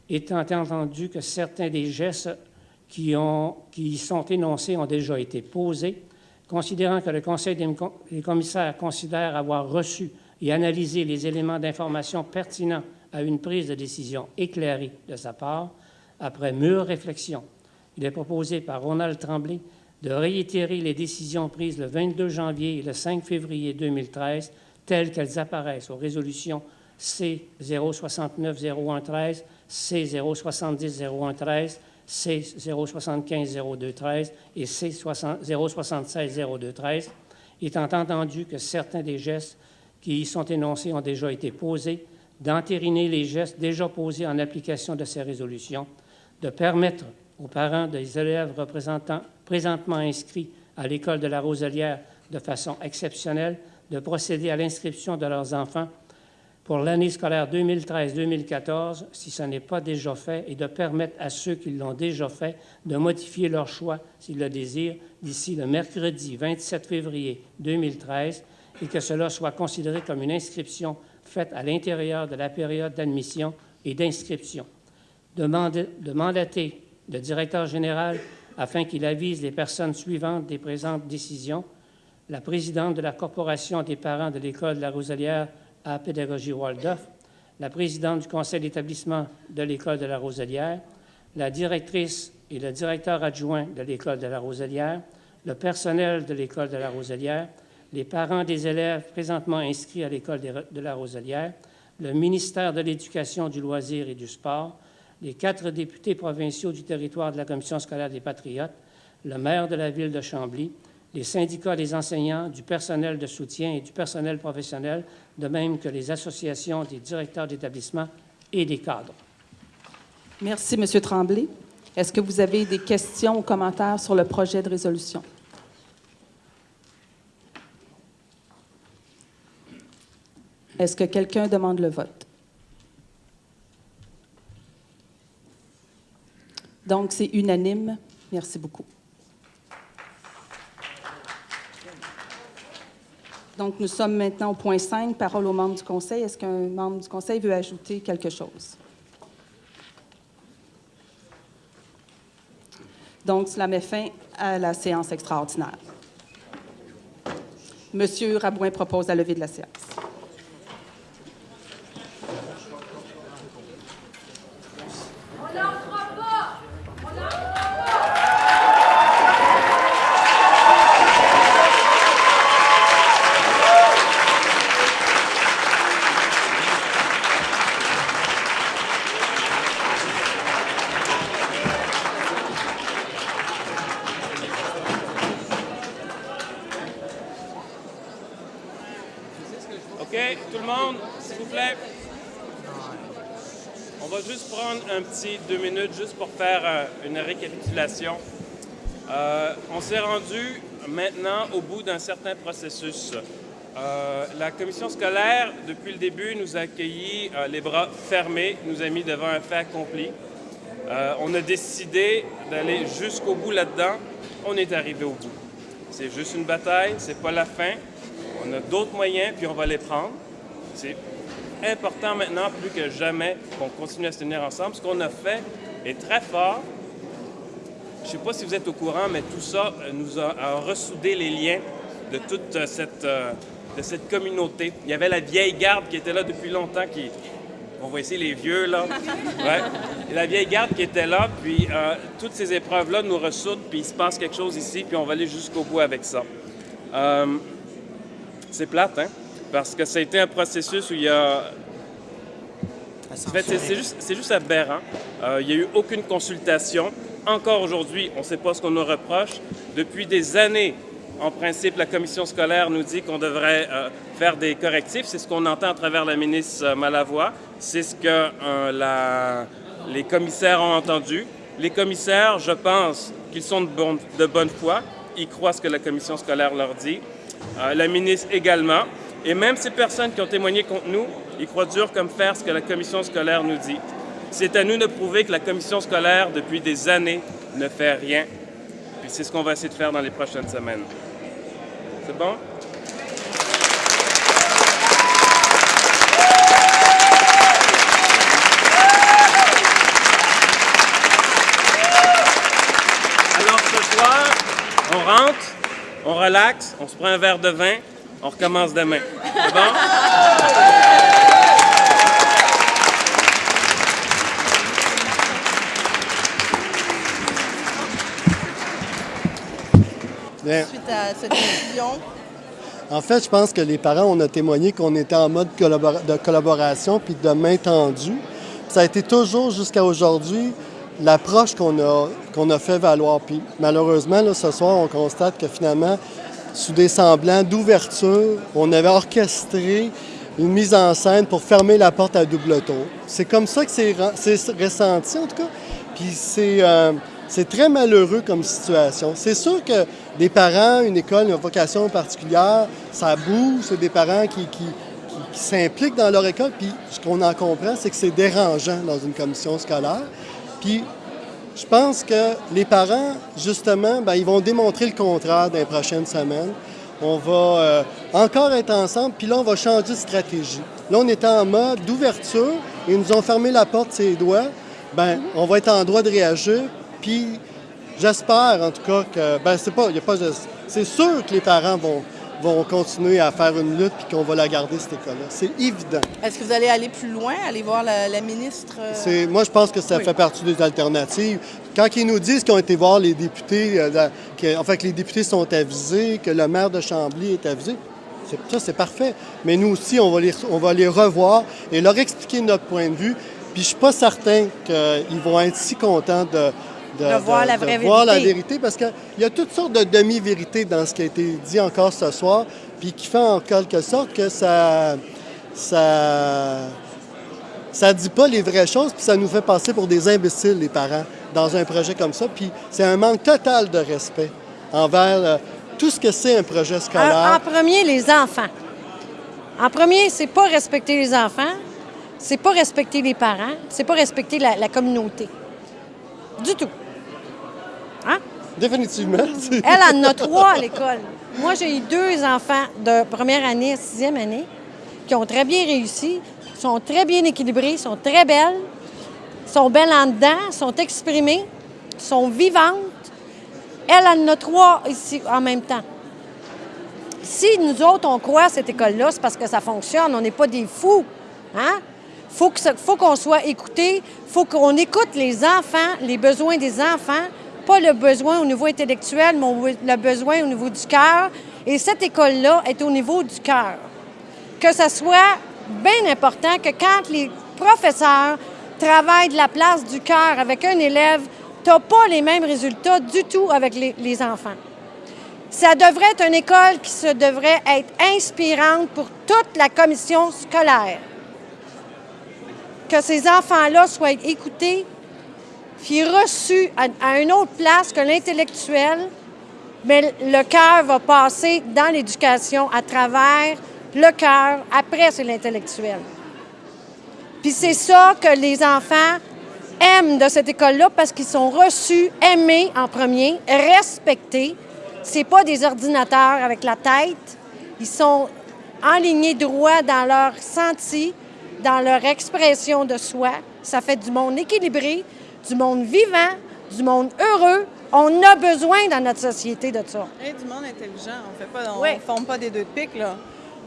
étant entendu que certains des gestes qui, qui sont énoncés ont déjà été posés, considérant que le Conseil des commissaires considère avoir reçu et analysé les éléments d'information pertinents à une prise de décision éclairée de sa part, après mûre réflexion, il est proposé par Ronald Tremblay de réitérer les décisions prises le 22 janvier et le 5 février 2013 telles qu'elles apparaissent aux résolutions C069-0113, C070-0113, C075-0213 et C076-0213, étant entendu que certains des gestes qui y sont énoncés ont déjà été posés, d'entériner les gestes déjà posés en application de ces résolutions, de permettre aux parents des élèves présentement inscrits à l'école de la Roselière de façon exceptionnelle de procéder à l'inscription de leurs enfants pour l'année scolaire 2013-2014, si ce n'est pas déjà fait, et de permettre à ceux qui l'ont déjà fait de modifier leur choix, s'ils le désirent, d'ici le mercredi 27 février 2013, et que cela soit considéré comme une inscription faite à l'intérieur de la période d'admission et d'inscription. De mandater le directeur général afin qu'il avise les personnes suivantes des présentes décisions. La présidente de la Corporation des parents de l'École de la Roselière à pédagogie Waldorf, la présidente du conseil d'établissement de l'École de la Roselière, la directrice et le directeur adjoint de l'École de la Roselière, le personnel de l'École de la Roselière, les parents des élèves présentement inscrits à l'École de la Roselière, le ministère de l'Éducation, du loisir et du sport, les quatre députés provinciaux du territoire de la Commission scolaire des Patriotes, le maire de la ville de Chambly, les syndicats des enseignants, du personnel de soutien et du personnel professionnel, de même que les associations des directeurs d'établissement et des cadres. Merci, M. Tremblay. Est-ce que vous avez des questions ou commentaires sur le projet de résolution? Est-ce que quelqu'un demande le vote? Donc, c'est unanime. Merci beaucoup. Donc, nous sommes maintenant au point 5, parole aux membres du Conseil. Est-ce qu'un membre du Conseil veut ajouter quelque chose? Donc, cela met fin à la séance extraordinaire. Monsieur Rabouin propose la levée de la séance. Deux minutes juste pour faire euh, une récapitulation. Euh, on s'est rendu maintenant au bout d'un certain processus. Euh, la commission scolaire, depuis le début, nous a accueillis les bras fermés, nous a mis devant un fait accompli. on a décidé d'aller jusqu'au bout là-dedans. On est arrivé au bout. C'est juste une bataille, c'est pas la fin. On a d'autres moyens, puis on va les prendre. C'est important maintenant, plus que jamais, qu'on continue à se tenir ensemble. Ce qu'on a fait est très fort. Je ne sais pas si vous êtes au courant, mais tout ça euh, nous a, ressoudé les liens de toute euh, cette, euh, de cette communauté. Il y avait la vieille garde qui était là depuis longtemps, qui, on voit ici les vieux, là. Ouais. la vieille garde qui était là, puis toutes ces épreuves-là nous ressoudent, puis il se passe quelque chose ici, puis on va aller jusqu'au bout avec ça. c'est plate, hein? Parce que ça a été un processus où il y a... En fait, c'est juste, juste, aberrant. Euh, il n'y a eu aucune consultation. Encore aujourd'hui, on ne sait pas ce qu'on nous reproche. Depuis des années, en principe, la commission scolaire nous dit qu'on devrait euh, faire des correctifs. C'est ce qu'on entend à travers la ministre euh, Malavoie. C'est ce que les commissaires ont entendu. Les commissaires, je pense qu'ils sont de, de bonne foi. Ils croient ce que la commission scolaire leur dit. la ministre également. Et même ces personnes qui ont témoigné contre nous, ils croient dur comme fer ce que la commission scolaire nous dit. C'est à nous de prouver que la commission scolaire, depuis des années, ne fait rien. Puis c'est ce qu'on va essayer de faire dans les prochaines semaines. C'est bon? Alors ce soir, on rentre, on relaxe, on se prend un verre de vin, on recommence demain. C'est bon? Suite à cette décision. En fait, je pense que les parents, on a témoigné qu'on était en mode de collaboration puis de main tendue. Ça a été toujours jusqu'à aujourd'hui l'approche qu'on a, qu'on a fait valoir. Puis malheureusement, là, ce soir, on constate que finalement, sous des semblants d'ouverture. On avait orchestré une mise en scène pour fermer la porte à double tour. C'est comme ça que c'est ressenti, en tout cas. Puis euh, c'est très malheureux comme situation. C'est sûr que des parents, une école, une vocation particulière, ça bouge. C'est des parents qui, qui, qui s'impliquent dans leur école. Puis ce qu'on en comprend, c'est que c'est dérangeant dans une commission scolaire. Puis je pense que les parents, justement, ben, ils vont démontrer le contraire dans les prochaines semaines. On va euh, encore être ensemble, puis là, on va changer de stratégie. Là, on est en mode d'ouverture. Ils nous ont fermé la porte ses doigts. Ben, on va être en droit de réagir. Puis, j'espère, en tout cas, que... Ben, c'est pas... A pas c'est sûr que les parents vont, vont continuer à faire une lutte puis qu'on va la garder, cette école-là. C'est évident. Est-ce que vous allez aller plus loin, aller voir la, ministre? Euh? Moi, je pense que ça fait partie des alternatives. Quand ils nous disent qu'ils ont été voir les députés, euh, que, en fait, que les députés sont avisés, que le maire de Chambly est avisé, ça, c'est parfait. Mais nous aussi, on va, les, on va les revoir et leur expliquer notre point de vue. Puis je suis pas certain qu'ils vont être si contents de, de, voir, la, vraie voir la vérité, parce qu'il y a toutes sortes de demi-vérités dans ce qui a été dit encore ce soir, puis qui fait en quelque sorte que ça ça ça dit pas les vraies choses, puis ça nous fait passer pour des imbéciles, les parents, dans un projet comme ça. Puis c'est un manque total de respect envers euh, tout ce que c'est un projet scolaire. En, premier, les enfants. En premier, c'est pas respecter les enfants, c'est pas respecter les parents, c'est pas respecter la communauté. Du tout. Hein? Définitivement. Elle en a trois à l'école. Moi, j'ai eu deux enfants de première année à sixième année qui ont très bien réussi, sont très bien équilibrés, sont très belles, sont belles en dedans, sont exprimées, sont vivantes. Elle en a trois ici en même temps. Si nous autres, on croit à cette école-là, c'est parce que ça fonctionne. On n'est pas des fous. Hein? faut faut qu'on soit écouté, faut qu'on écoute les enfants, les besoins des enfants, pas le besoin au niveau intellectuel, mais le besoin au niveau du cœur. Et cette école-là est au niveau du cœur. Que ce soit bien important que quand les professeurs travaillent de la place du cœur avec un élève, tu n'as pas les mêmes résultats du tout avec les, enfants. Ça devrait être une école qui se devrait être inspirante pour toute la commission scolaire. Que ces enfants-là soient écoutés, puis reçus à, à une autre place que l'intellectuel, mais le cœur va passer dans l'éducation à travers le cœur, après c'est l'intellectuel. Puis c'est ça que les enfants aiment de cette école-là parce qu'ils sont reçus, aimés en premier, respectés. C'est pas des ordinateurs avec la tête. Ils sont enlignés droit dans leur senti, dans leur expression de soi. Ça fait du monde équilibré, du monde vivant, du monde heureux. On a besoin dans notre société de ça. Et du monde intelligent. On fait pas, on forme pas des deux de pique, là.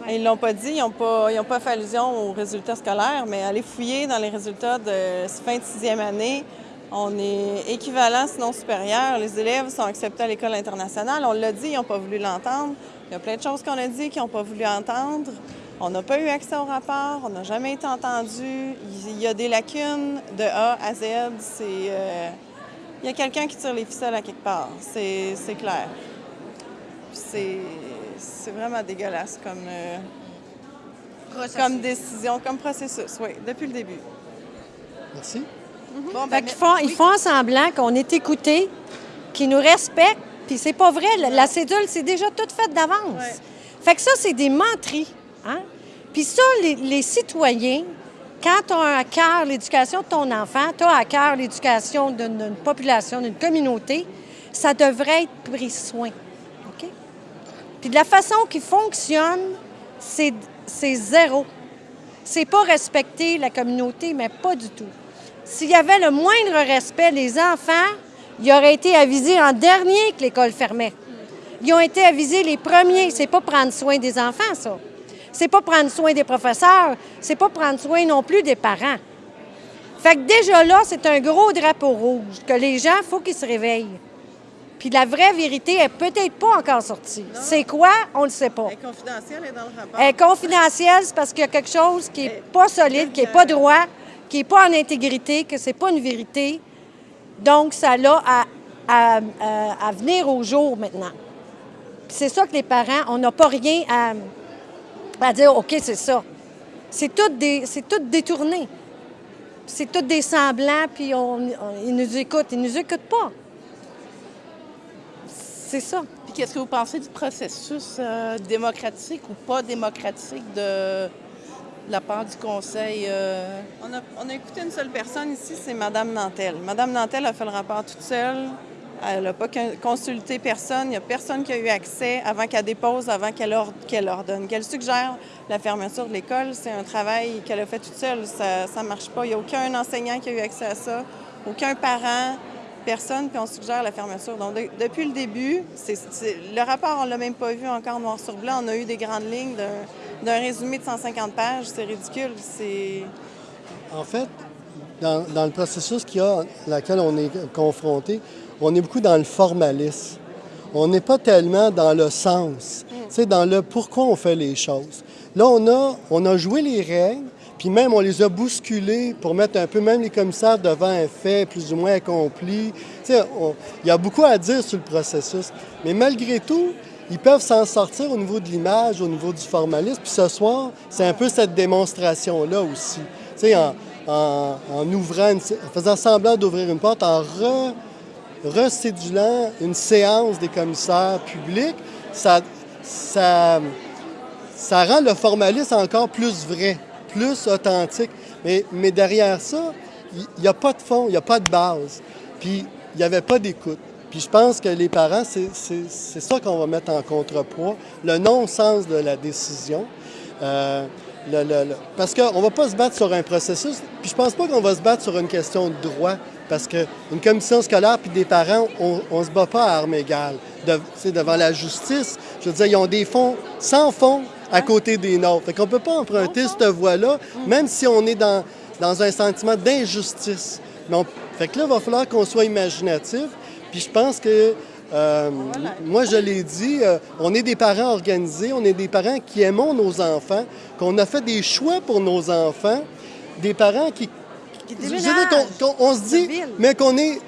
Ils l'ont pas dit, ils n'ont pas, ils ont pas fait allusion aux résultats scolaires, mais aller fouiller dans les résultats de fin de sixième année, on est équivalent, sinon supérieur. Les élèves sont acceptés à l'école internationale. On l'a dit, ils n'ont pas voulu l'entendre. Il y a plein de choses qu'on a dit qu'ils n'ont pas voulu entendre. On n'a pas eu accès au rapport, on n'a jamais été entendu. Il y a des lacunes de A à Z. C'est, euh, Il y a quelqu'un qui tire les ficelles à quelque part, c'est c'est clair. C'est c'est vraiment dégueulasse comme, euh, comme décision, comme processus, oui, depuis le début. Merci. Bon, Fait qu'ils font, ils font semblant qu'on est écoutés, qu'ils nous respectent, puis c'est pas vrai. La, la cédule, c'est déjà toute faite d'avance. Fait que ça, c'est des menteries. Hein? Puis ça, les, citoyens, quand tu as à cœur l'éducation de ton enfant, tu as à cœur l'éducation d'une population, d'une communauté, ça devrait être pris soin. OK? Puis de la façon qu'ils fonctionnent, c'est zéro. C'est pas respecter la communauté, mais pas du tout. S'il y avait le moindre respect, les enfants, ils auraient été avisés en dernier que l'école fermait. Ils ont été avisés les premiers. C'est pas prendre soin des enfants, ça. C'est pas prendre soin des professeurs. C'est pas prendre soin non plus des parents. Fait que déjà là, c'est un gros drapeau rouge que les gens, il faut qu'ils se réveillent. Puis la vraie vérité est peut-être pas encore sortie. C'est quoi? On le sait pas. Elle est confidentielle, elle est dans le rapport. Elle est confidentielle, c'est parce qu'il y a quelque chose qui n'est pas solide, qui n'est pas droit, qui n'est pas en intégrité, que c'est pas une vérité. Donc, ça a à, à- à- à venir au jour maintenant. C'est ça que les parents, on n'a pas rien à, à dire, OK, c'est ça. C'est tout, des, c'est tout détourné. C'est tout des semblants, puis on, on- ils nous écoutent. Ils nous écoutent pas. C'est ça. Puis qu'est-ce que vous pensez du processus euh, démocratique ou pas démocratique de, de la part du conseil? euh? On a, on a écouté une seule personne ici, c'est Mme Nantel. Mme Nantel a fait le rapport toute seule. Elle n'a pas con- consulté personne. Il n'y a personne qui a eu accès avant qu'elle dépose, avant qu'elle or- qu'elle ordonne. Qu'elle suggère la fermeture de l'école, c'est un travail qu'elle a fait toute seule. Ça ne marche pas. Il n'y a aucun enseignant qui a eu accès à ça, aucun parent, personne, puis on suggère la fermeture. Donc, de- depuis le début, le rapport, on ne l'a même pas vu encore noir sur blanc. On a eu des grandes lignes d'un- résumé de 150 pages. C'est ridicule. C'est... En fait, dans, le processus qu'il y a, laquelle on est confronté, on est beaucoup dans le formalisme. On n'est pas tellement dans le sens, tu sais, dans le pourquoi on fait les choses. Là, on a, on a joué les règles, puis même on les a bousculées pour mettre un peu même les commissaires devant un fait plus ou moins accompli. On- il y a beaucoup à dire sur le processus. Mais malgré tout, ils peuvent s'en sortir au niveau de l'image, au niveau du formalisme. Puis ce soir, c'est un peu cette démonstration-là aussi. En, en- en ouvrant, une- en faisant semblant d'ouvrir une porte, en re- recédulant une séance des commissaires publics, ça, ça, ça rend le formalisme encore plus vrai, plus authentique. Mais, mais derrière ça, il n'y a pas de fond, il n'y a pas de base. Puis il n'y avait pas d'écoute. Puis je pense que les parents, c'est ça qu'on va mettre en contrepoids, le non-sens de la décision. Euh, le- le- le- parce qu'on ne va pas se battre sur un processus, puis je pense pas qu'on va se battre sur une question de droit, parce qu'une commission scolaire puis des parents, on ne se bat pas à armes égales de- devant la justice. Je veux dire, ils ont des fonds sans fonds à côté des nôtres. Fait qu'on ne peut pas emprunter cette voie-là, même si on est dans, dans un sentiment d'injustice. Fait que là, il va falloir qu'on soit imaginatif. Puis je pense que, euh, moi, je l'ai dit, euh, on est des parents organisés, on est des parents qui aimons nos enfants, qu'on a fait des choix pour nos enfants, des parents qui... qu'on- on se dit, mais qu'on est,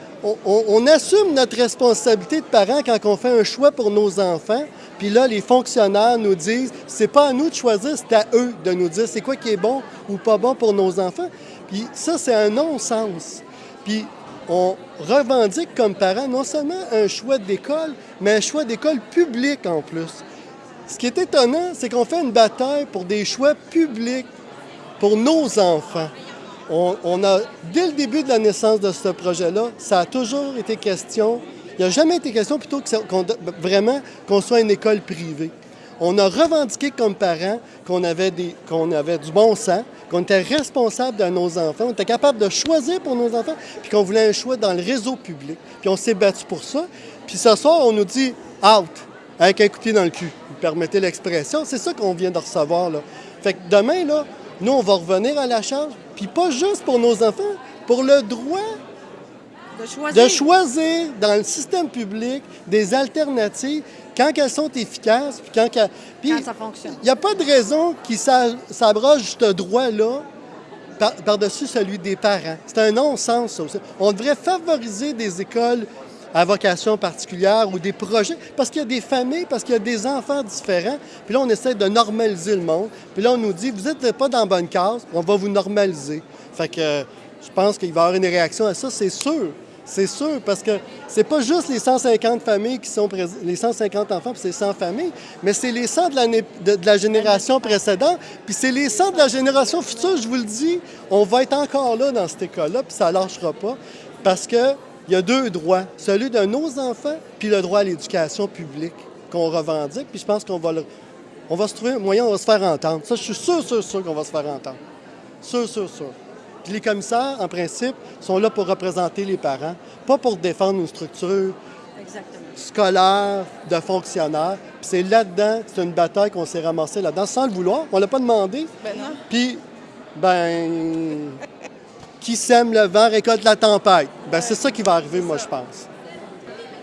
on, assume notre responsabilité de parents quand on fait un choix pour nos enfants. Puis là, les fonctionnaires nous disent, c'est pas à nous de choisir, c'est à eux de nous dire c'est quoi qui est bon ou pas bon pour nos enfants. Puis ça, c'est un non-sens. Puis on revendique comme parents non seulement un choix d'école, mais un choix d'école publique en plus. Ce qui est étonnant, c'est qu'on fait une bataille pour des choix publics pour nos enfants. On, a, dès le début de la naissance de ce projet-là, ça a toujours été question, il n'y a jamais été question plutôt que vraiment qu'on soit une école privée. On a revendiqué comme parents qu'on avait, du bon sens, qu'on était responsable de nos enfants, on était capable de choisir pour nos enfants, puis qu'on voulait un choix dans le réseau public. Puis on s'est battu pour ça. Puis ce soir, on nous dit out, avec un coup dans le cul. Vous permettez l'expression, c'est ça qu'on vient de recevoir. Fait que demain, là, nous, on va revenir à la charge, puis pas juste pour nos enfants, pour le droit de choisir. dans le système public des alternatives quand elles sont efficaces, puis quand, quand ça fonctionne. Il n'y a pas de raison qui s'abroge ce droit-là par-dessus celui des parents. C'est un non-sens, ça aussi. On devrait favoriser des écoles à vocation particulière ou des projets, parce qu'il y a des familles, parce qu'il y a des enfants différents. Puis là, on essaie de normaliser le monde. Puis là, on nous dit, vous n'êtes pas dans la bonne case, on va vous normaliser. Fait que je pense qu'il va y avoir une réaction à ça, c'est sûr. C'est sûr, parce que c'est pas juste les 150 familles qui sont les 150 enfants, puis c'est 100 familles, mais c'est les 100 de, la génération précédente, puis c'est les 100 de la génération future, je vous le dis, on va être encore là dans cette école-là, puis ça lâchera pas, parce que il y a deux droits, celui de nos enfants, puis le droit à l'éducation publique qu'on revendique. Puis je pense qu'on va, on va se trouver un moyen, on va se faire entendre. Ça, je suis sûr, sûr, sûr qu'on va se faire entendre. Sûr, sûr, sûr. Puis les commissaires, en principe, sont là pour représenter les parents, pas pour défendre une structure scolaire de fonctionnaires. Puis c'est là-dedans, c'est une bataille qu'on s'est ramassé là-dedans sans le vouloir. On l'a pas demandé. Ben non. Puis, ben, qui sème le vent récolte la tempête. Ben, c'est ça qui va arriver, moi, je pense.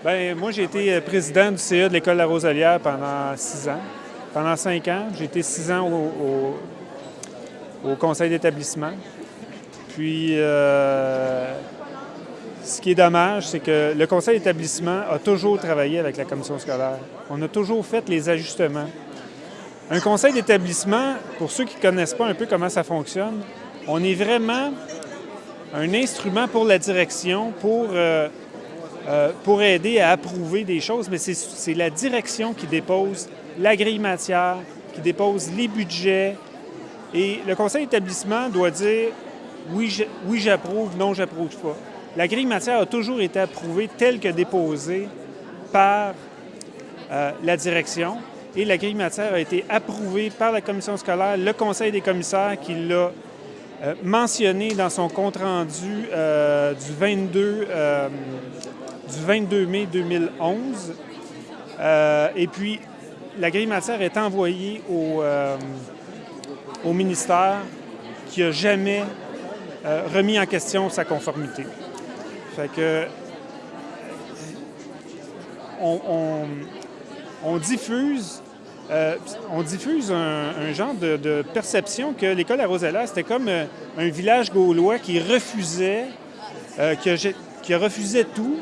Bien, moi, j'ai été euh, président du CA de l'École La Roselière pendant six ans. Pendant cinq ans, j'ai été six ans au, au, conseil d'établissement. Puis, euh, ce qui est dommage, c'est que le conseil d'établissement a toujours travaillé avec la commission scolaire. On a toujours fait les ajustements. Un conseil d'établissement, pour ceux qui ne connaissent pas un peu comment ça fonctionne, on est vraiment un instrument pour la direction, pour, euh, euh, pour aider à approuver des choses, mais c'est la direction qui dépose la grille matière, qui dépose les budgets. Et le conseil d'établissement doit dire oui, j'approuve, non, j'approuve pas. La grille matière a toujours été approuvée telle que déposée par euh, la direction et la grille matière a été approuvée par la commission scolaire, le conseil des commissaires qui l'a euh, mentionné dans son compte-rendu euh, du, 22, euh, du 22 mai 2011. et puis, la grille matière est envoyée au, ministère qui n'a jamais remis en question sa conformité. Fait que on diffuse euh, on diffuse un, genre de, perception que l'école à Rosella, c'était comme euh, un village gaulois qui refusait, euh, qui, refusait tout.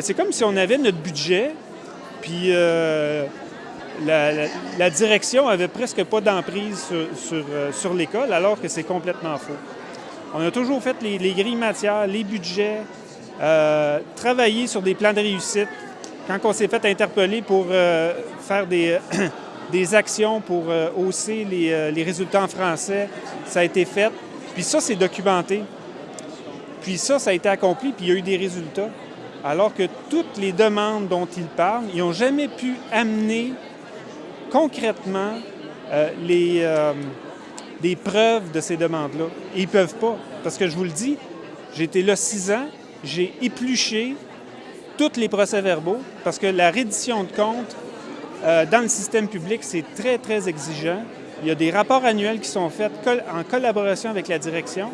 c'est comme si on avait notre budget, puis la, direction avait presque pas d'emprise sur, l'école, alors que c'est complètement faux. On a toujours fait les, les grilles matières, les budgets, travaillé sur des plans de réussite. Quand on s'est fait interpeller pour faire des des actions pour euh, hausser euh, les, résultats en français. Ça a été fait. Puis ça, c'est documenté. Puis ça, ça a été accompli, puis il y a eu des résultats. Alors que toutes les demandes dont ils parlent, ils n'ont jamais pu amener concrètement euh, les, preuves de ces demandes-là. Ils ne peuvent pas. Parce que je vous le dis, j'ai été là six ans, j'ai épluché tous les procès-verbaux, parce que la reddition de comptes euh, dans le système public, c'est très, très exigeant. Il y a des rapports annuels qui sont faits en collaboration avec la direction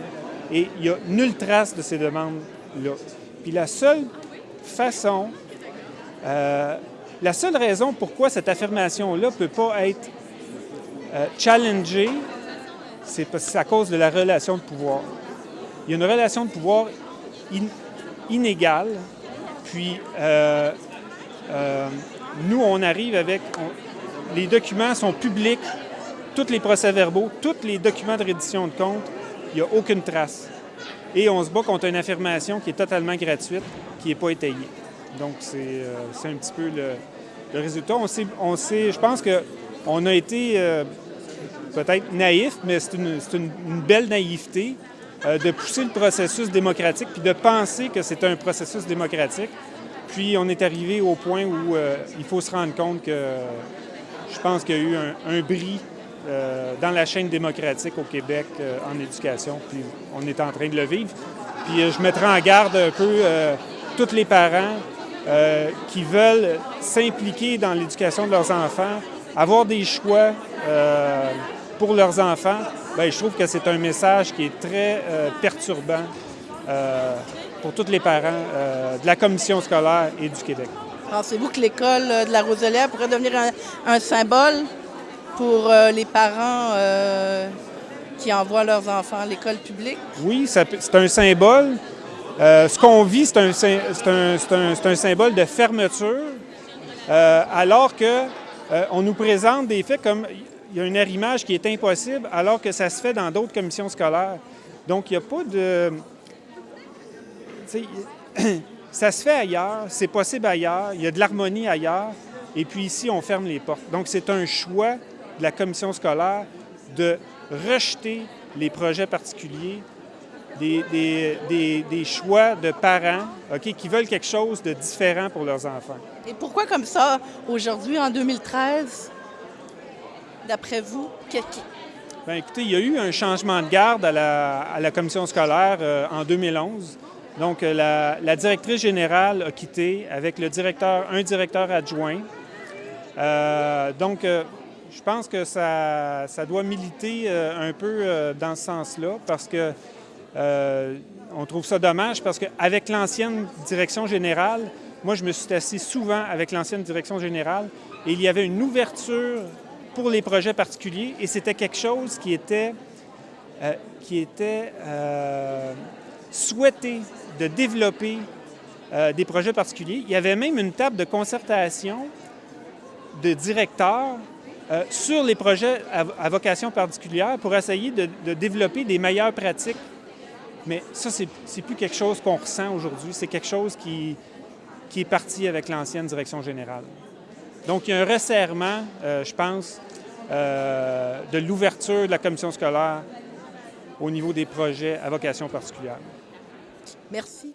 et il n'y a nulle trace de ces demandes-là. Puis la seule façon, euh, la seule raison pourquoi cette affirmation-là ne peut pas être euh, challengée, c'est à cause de la relation de pouvoir. Il y a une relation de pouvoir inégale Puis, nous, on arrive avec... les documents sont publics, tous les procès-verbaux, tous les documents de reddition de compte, il n'y a aucune trace. Et on se bat contre une affirmation qui est totalement gratuite, qui n'est pas étayée. Donc, c'est euh, un petit peu le, résultat. On sait, on sait, je pense qu'on a été euh, peut-être naïf, mais c'est une, belle naïveté euh, de pousser le processus démocratique puis de penser que c'est un processus démocratique. Puis on est arrivé au point où il faut se rendre compte que je pense qu'il y a eu un, bris euh, dans la chaîne démocratique au Québec euh, en éducation. Puis on est en train de le vivre. Puis euh, je mettrai en garde un peu tous les parents qui veulent s'impliquer dans l'éducation de leurs enfants, avoir des choix pour leurs enfants. Bien, je trouve que c'est un message qui est très perturbant pour tous les parents de la commission scolaire et du Québec. Pensez-vous que l'école de la Roselière pourrait devenir un symbole pour euh, les parents euh, qui envoient leurs enfants à l'école publique? Oui, c'est un symbole. Euh, ce qu'on vit, c'est un, un, un, symbole de fermeture, alors que on nous présente des faits comme il y a un arrimage qui est impossible, alors que ça se fait dans d'autres commissions scolaires. Donc, il n'y a pas de... ça se fait ailleurs, c'est possible ailleurs, il y a de l'harmonie ailleurs, et puis ici, on ferme les portes. Donc, c'est un choix de la commission scolaire de rejeter les projets particuliers, des, choix de parents qui veulent quelque chose de différent pour leurs enfants. Et pourquoi comme ça, aujourd'hui, en 2013, d'après vous? Bien, écoutez, il y a eu un changement de garde à la, commission scolaire euh, en 2011. Donc, euh, la, directrice générale a quitté avec le directeur, un directeur adjoint. Euh, donc, je pense que ça, doit militer euh, un peu euh, dans ce sens-là parce que euh, on trouve ça dommage parce qu'avec l'ancienne direction générale, moi je me suis assis souvent avec l'ancienne direction générale et il y avait une ouverture pour les projets particuliers et c'était quelque chose qui était, qui était souhaité de développer des projets particuliers. Il y avait même une table de concertation de directeurs euh, sur les projets à, vocation particulière pour essayer de, développer des meilleures pratiques. Mais ça, c'est plus quelque chose qu'on ressent aujourd'hui, c'est quelque chose qui, qui est parti avec l'ancienne direction générale. Donc, il y a un resserrement, euh, je pense, euh, de l'ouverture de la commission scolaire au niveau des projets à vocation particulière. Merci.